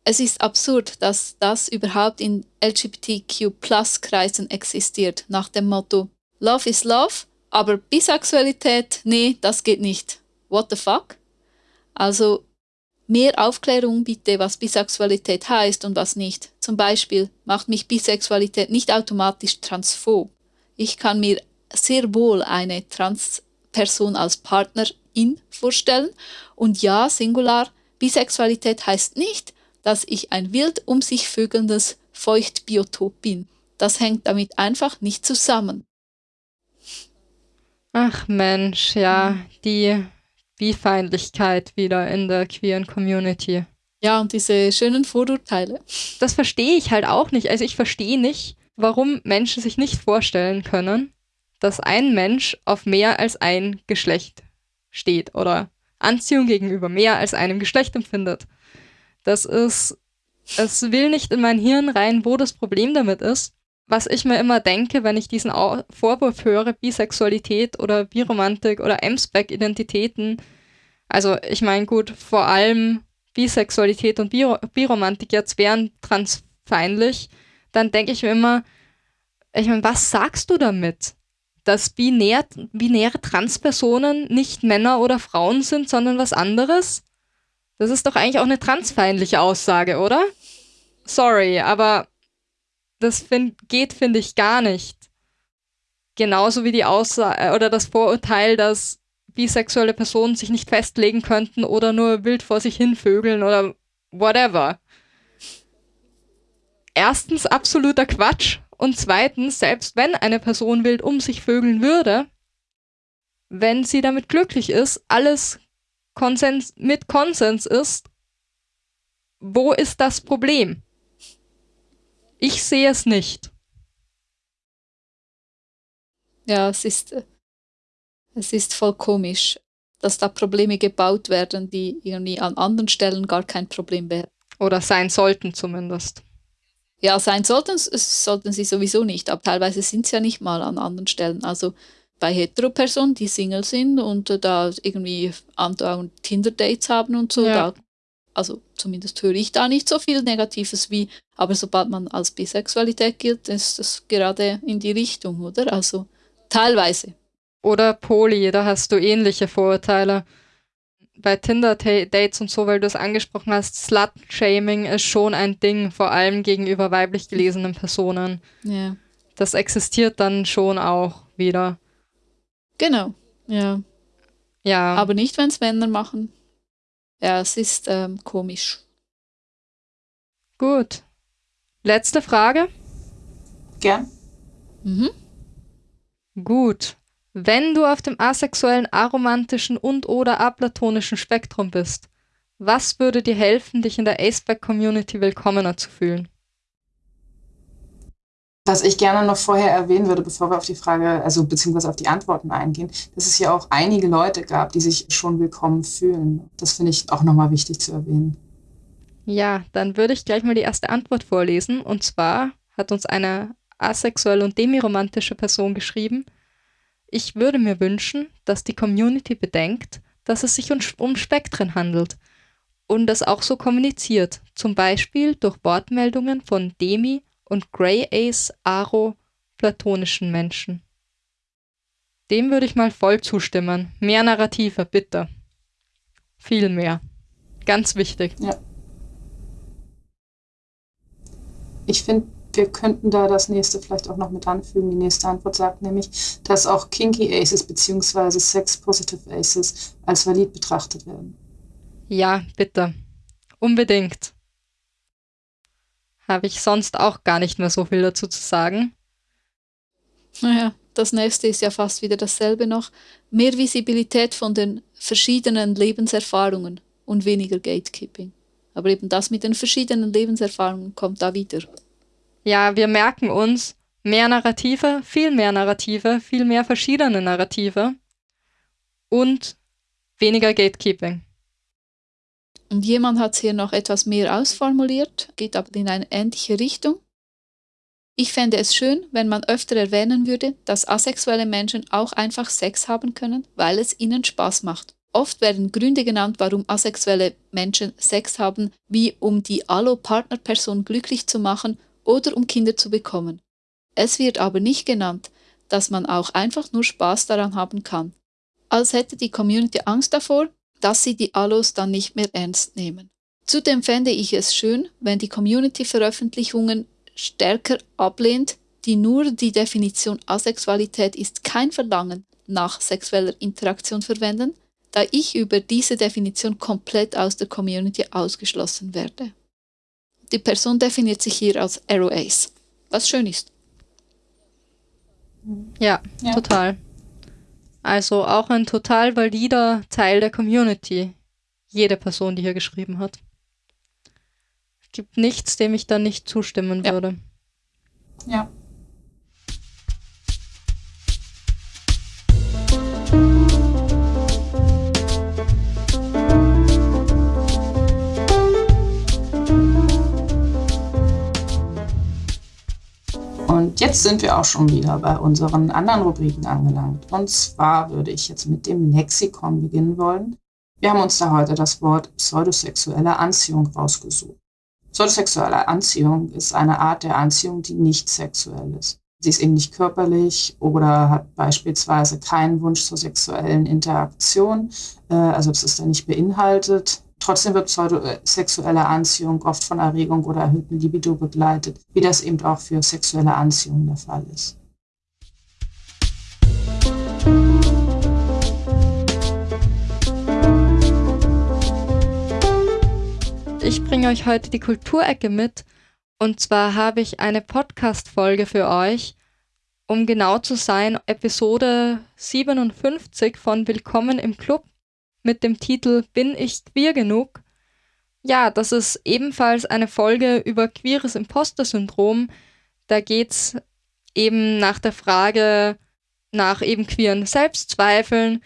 es ist absurd, dass das überhaupt in LGBTQ-Plus-Kreisen existiert, nach dem Motto Love is Love, aber Bisexualität, nee, das geht nicht. What the fuck? Also mehr Aufklärung bitte, was Bisexualität heißt und was nicht. Zum Beispiel macht mich Bisexualität nicht automatisch transphob. Ich kann mir sehr wohl eine Transperson als Partnerin vorstellen. Und ja, Singular, Bisexualität heißt nicht, dass ich ein wild um sich vögelndes Feuchtbiotop bin. Das hängt damit einfach nicht zusammen. Ach Mensch, ja, die Bifeindlichkeit wieder in der queeren Community. Ja, und diese schönen Vorurteile. Das verstehe ich halt auch nicht. Also ich verstehe nicht, warum Menschen sich nicht vorstellen können, dass ein Mensch auf mehr als ein Geschlecht steht oder Anziehung gegenüber mehr als einem Geschlecht empfindet. Das ist, es will nicht in mein Hirn rein, wo das Problem damit ist. Was ich mir immer denke, wenn ich diesen Vorwurf höre, Bisexualität oder Biromantik oder M-Spec-Identitäten, also ich meine gut, vor allem Bisexualität und Bi Biromantik jetzt wären transfeindlich, dann denke ich mir immer, ich meine, was sagst du damit? Dass binär, binäre Transpersonen nicht Männer oder Frauen sind, sondern was anderes? Das ist doch eigentlich auch eine transfeindliche Aussage, oder? Sorry, aber das find, geht, finde ich, gar nicht. Genauso wie die Aussage oder das Vorurteil, dass bisexuelle Personen sich nicht festlegen könnten oder nur wild vor sich hin vögeln oder whatever. Erstens absoluter Quatsch und zweitens, selbst wenn eine Person wild um sich vögeln würde, wenn sie damit glücklich ist, alles Konsens mit Konsens ist, wo ist das Problem? Ich sehe es nicht. Ja, es ist es ist voll komisch, dass da Probleme gebaut werden, die irgendwie an anderen Stellen gar kein Problem wären. Oder sein sollten zumindest. Ja, sein sollten, sollten sie sowieso nicht, aber teilweise sind sie ja nicht mal an anderen Stellen. Also bei Heteropersonen, die Single sind und äh, da irgendwie andauernd Tinder-Dates haben und so, ja. da, also zumindest höre ich da nicht so viel Negatives wie, aber sobald man als Bisexualität gilt, ist das gerade in die Richtung, oder? Also teilweise. Oder Poli, da hast du ähnliche Vorurteile. Bei Tinder-Dates und so, weil du es angesprochen hast, Slut-Shaming ist schon ein Ding, vor allem gegenüber weiblich gelesenen Personen. Ja. Das existiert dann schon auch wieder. Genau, ja. Ja. Aber nicht, wenn es Männer machen. Ja, es ist ähm, komisch. Gut. Letzte Frage? Gern. Mhm. Gut. Wenn du auf dem asexuellen, aromantischen und oder aplatonischen Spektrum bist, was würde dir helfen, dich in der Aceback-Community willkommener zu fühlen? Was ich gerne noch vorher erwähnen würde, bevor wir auf die Frage, also beziehungsweise auf die Antworten eingehen, dass es ja auch einige Leute gab, die sich schon willkommen fühlen. Das finde ich auch nochmal wichtig zu erwähnen. Ja, dann würde ich gleich mal die erste Antwort vorlesen. Und zwar hat uns eine asexuelle und demiromantische Person geschrieben, ich würde mir wünschen, dass die Community bedenkt, dass es sich um Spektren handelt und das auch so kommuniziert, zum Beispiel durch Wortmeldungen von Demi und Grey Ace Aro platonischen Menschen. Dem würde ich mal voll zustimmen. Mehr Narrative, bitte. Viel mehr. Ganz wichtig. Ja. Ich finde wir könnten da das nächste vielleicht auch noch mit anfügen. Die nächste Antwort sagt nämlich, dass auch Kinky Aces bzw. Sex-Positive Aces als valid betrachtet werden. Ja, bitte. Unbedingt. Habe ich sonst auch gar nicht mehr so viel dazu zu sagen. Naja, das nächste ist ja fast wieder dasselbe noch. Mehr Visibilität von den verschiedenen Lebenserfahrungen und weniger Gatekeeping. Aber eben das mit den verschiedenen Lebenserfahrungen kommt da wieder. Ja, wir merken uns mehr Narrative, viel mehr Narrative, viel mehr verschiedene Narrative und weniger Gatekeeping. Und jemand hat hier noch etwas mehr ausformuliert, geht aber in eine ähnliche Richtung. Ich fände es schön, wenn man öfter erwähnen würde, dass asexuelle Menschen auch einfach Sex haben können, weil es ihnen Spaß macht. Oft werden Gründe genannt, warum asexuelle Menschen Sex haben, wie um die Allo-Partnerperson glücklich zu machen oder um Kinder zu bekommen. Es wird aber nicht genannt, dass man auch einfach nur Spaß daran haben kann. Als hätte die Community Angst davor, dass sie die Allos dann nicht mehr ernst nehmen. Zudem fände ich es schön, wenn die Community Veröffentlichungen stärker ablehnt, die nur die Definition Asexualität ist kein Verlangen nach sexueller Interaktion verwenden, da ich über diese Definition komplett aus der Community ausgeschlossen werde. Die Person definiert sich hier als Arrow Ace, was schön ist. Ja, ja, total. Also auch ein total valider Teil der Community. Jede Person, die hier geschrieben hat. gibt nichts, dem ich da nicht zustimmen Ja. würde. Ja. Jetzt sind wir auch schon wieder bei unseren anderen Rubriken angelangt. Und zwar würde ich jetzt mit dem Lexikon beginnen wollen. Wir haben uns da heute das Wort pseudosexuelle Anziehung rausgesucht. Pseudosexuelle Anziehung ist eine Art der Anziehung, die nicht sexuell ist. Sie ist eben nicht körperlich oder hat beispielsweise keinen Wunsch zur sexuellen Interaktion, äh, also das ist da nicht beinhaltet. Trotzdem wird pseudosexuelle Anziehung oft von Erregung oder erhöhten Libido begleitet, wie das eben auch für sexuelle Anziehung der Fall ist. Ich bringe euch heute die Kulturecke mit. Und zwar habe ich eine Podcast-Folge für euch, um genau zu sein, Episode 57 von Willkommen im Club mit dem Titel Bin ich queer genug? Ja, das ist ebenfalls eine Folge über queeres Imposter-Syndrom. Da geht es eben nach der Frage nach eben queeren Selbstzweifeln,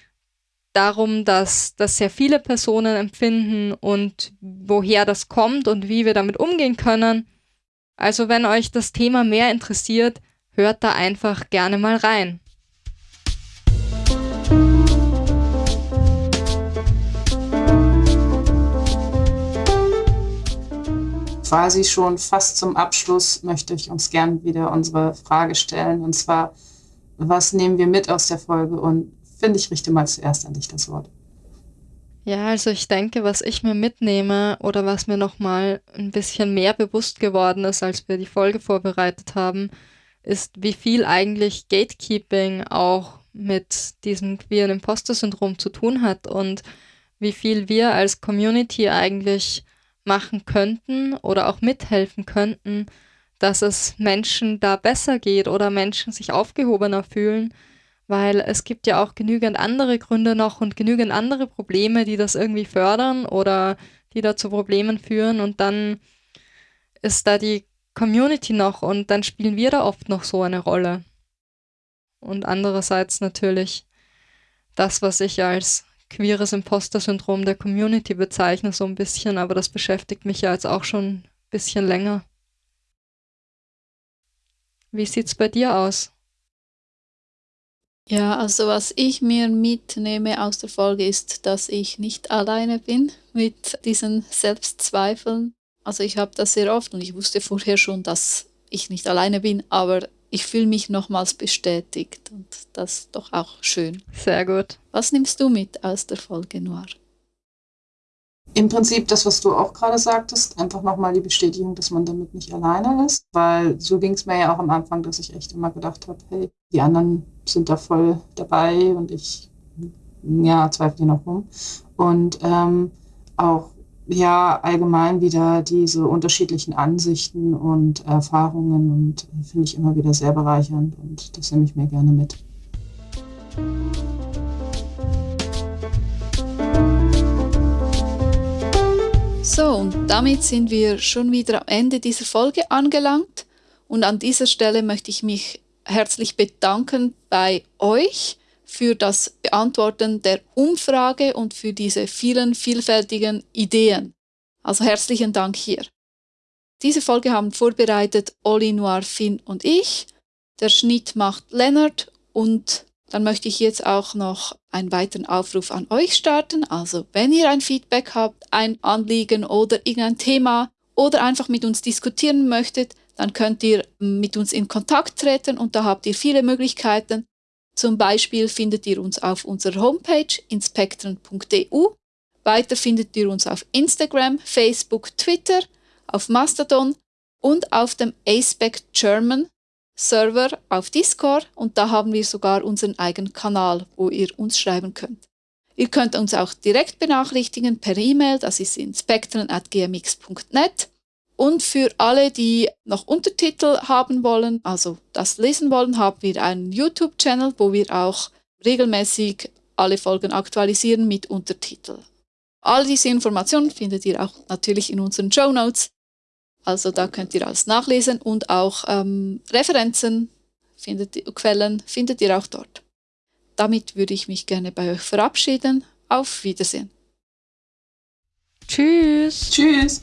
darum, dass das sehr viele Personen empfinden und woher das kommt und wie wir damit umgehen können. Also wenn euch das Thema mehr interessiert, hört da einfach gerne mal rein. Quasi schon fast zum Abschluss möchte ich uns gern wieder unsere Frage stellen. Und zwar, was nehmen wir mit aus der Folge? Und finde ich, richte mal zuerst an dich das Wort. Ja, also ich denke, was ich mir mitnehme oder was mir nochmal ein bisschen mehr bewusst geworden ist, als wir die Folge vorbereitet haben, ist, wie viel eigentlich Gatekeeping auch mit diesem queeren Imposter-Syndrom zu tun hat und wie viel wir als Community eigentlich machen könnten oder auch mithelfen könnten, dass es Menschen da besser geht oder Menschen sich aufgehobener fühlen, weil es gibt ja auch genügend andere Gründe noch und genügend andere Probleme, die das irgendwie fördern oder die da zu Problemen führen und dann ist da die Community noch und dann spielen wir da oft noch so eine Rolle. Und andererseits natürlich das, was ich als queeres Imposter-Syndrom der Community bezeichne, so ein bisschen, aber das beschäftigt mich ja jetzt auch schon ein bisschen länger. Wie sieht's bei dir aus? Ja, also was ich mir mitnehme aus der Folge ist, dass ich nicht alleine bin mit diesen Selbstzweifeln. Also ich habe das sehr oft und ich wusste vorher schon, dass ich nicht alleine bin, aber ich fühle mich nochmals bestätigt und das ist doch auch schön. Sehr gut. Was nimmst du mit aus der Folge Noir? Im Prinzip das, was du auch gerade sagtest, einfach nochmal die Bestätigung, dass man damit nicht alleine ist, weil so ging es mir ja auch am Anfang, dass ich echt immer gedacht habe, hey, die anderen sind da voll dabei und ich, ja, zweifle hier noch rum. Und ähm, auch, ja, allgemein wieder diese unterschiedlichen Ansichten und Erfahrungen und finde ich immer wieder sehr bereichernd und das nehme ich mir gerne mit. So, und damit sind wir schon wieder am Ende dieser Folge angelangt. Und an dieser Stelle möchte ich mich herzlich bedanken bei euch für das Beantworten der Umfrage und für diese vielen vielfältigen Ideen. Also herzlichen Dank hier. Diese Folge haben vorbereitet Oli Noir, Finn und ich. Der Schnitt macht Lennart und dann möchte ich jetzt auch noch einen weiteren Aufruf an euch starten. Also wenn ihr ein Feedback habt, ein Anliegen oder irgendein Thema oder einfach mit uns diskutieren möchtet, dann könnt ihr mit uns in Kontakt treten und da habt ihr viele Möglichkeiten. Zum Beispiel findet ihr uns auf unserer Homepage inspektren.eu. Weiter findet ihr uns auf Instagram, Facebook, Twitter, auf Mastodon und auf dem ASPEC German Server auf Discord und da haben wir sogar unseren eigenen Kanal, wo ihr uns schreiben könnt. Ihr könnt uns auch direkt benachrichtigen per E-Mail, das ist inspektren.gmx.net. Und für alle, die noch Untertitel haben wollen, also das lesen wollen, haben wir einen YouTube-Channel, wo wir auch regelmäßig alle Folgen aktualisieren mit Untertitel. All diese Informationen findet ihr auch natürlich in unseren Show Notes. Also da könnt ihr alles nachlesen und auch ähm, Referenzen, findet, Quellen findet ihr auch dort. Damit würde ich mich gerne bei euch verabschieden. Auf Wiedersehen. Tschüss. Tschüss.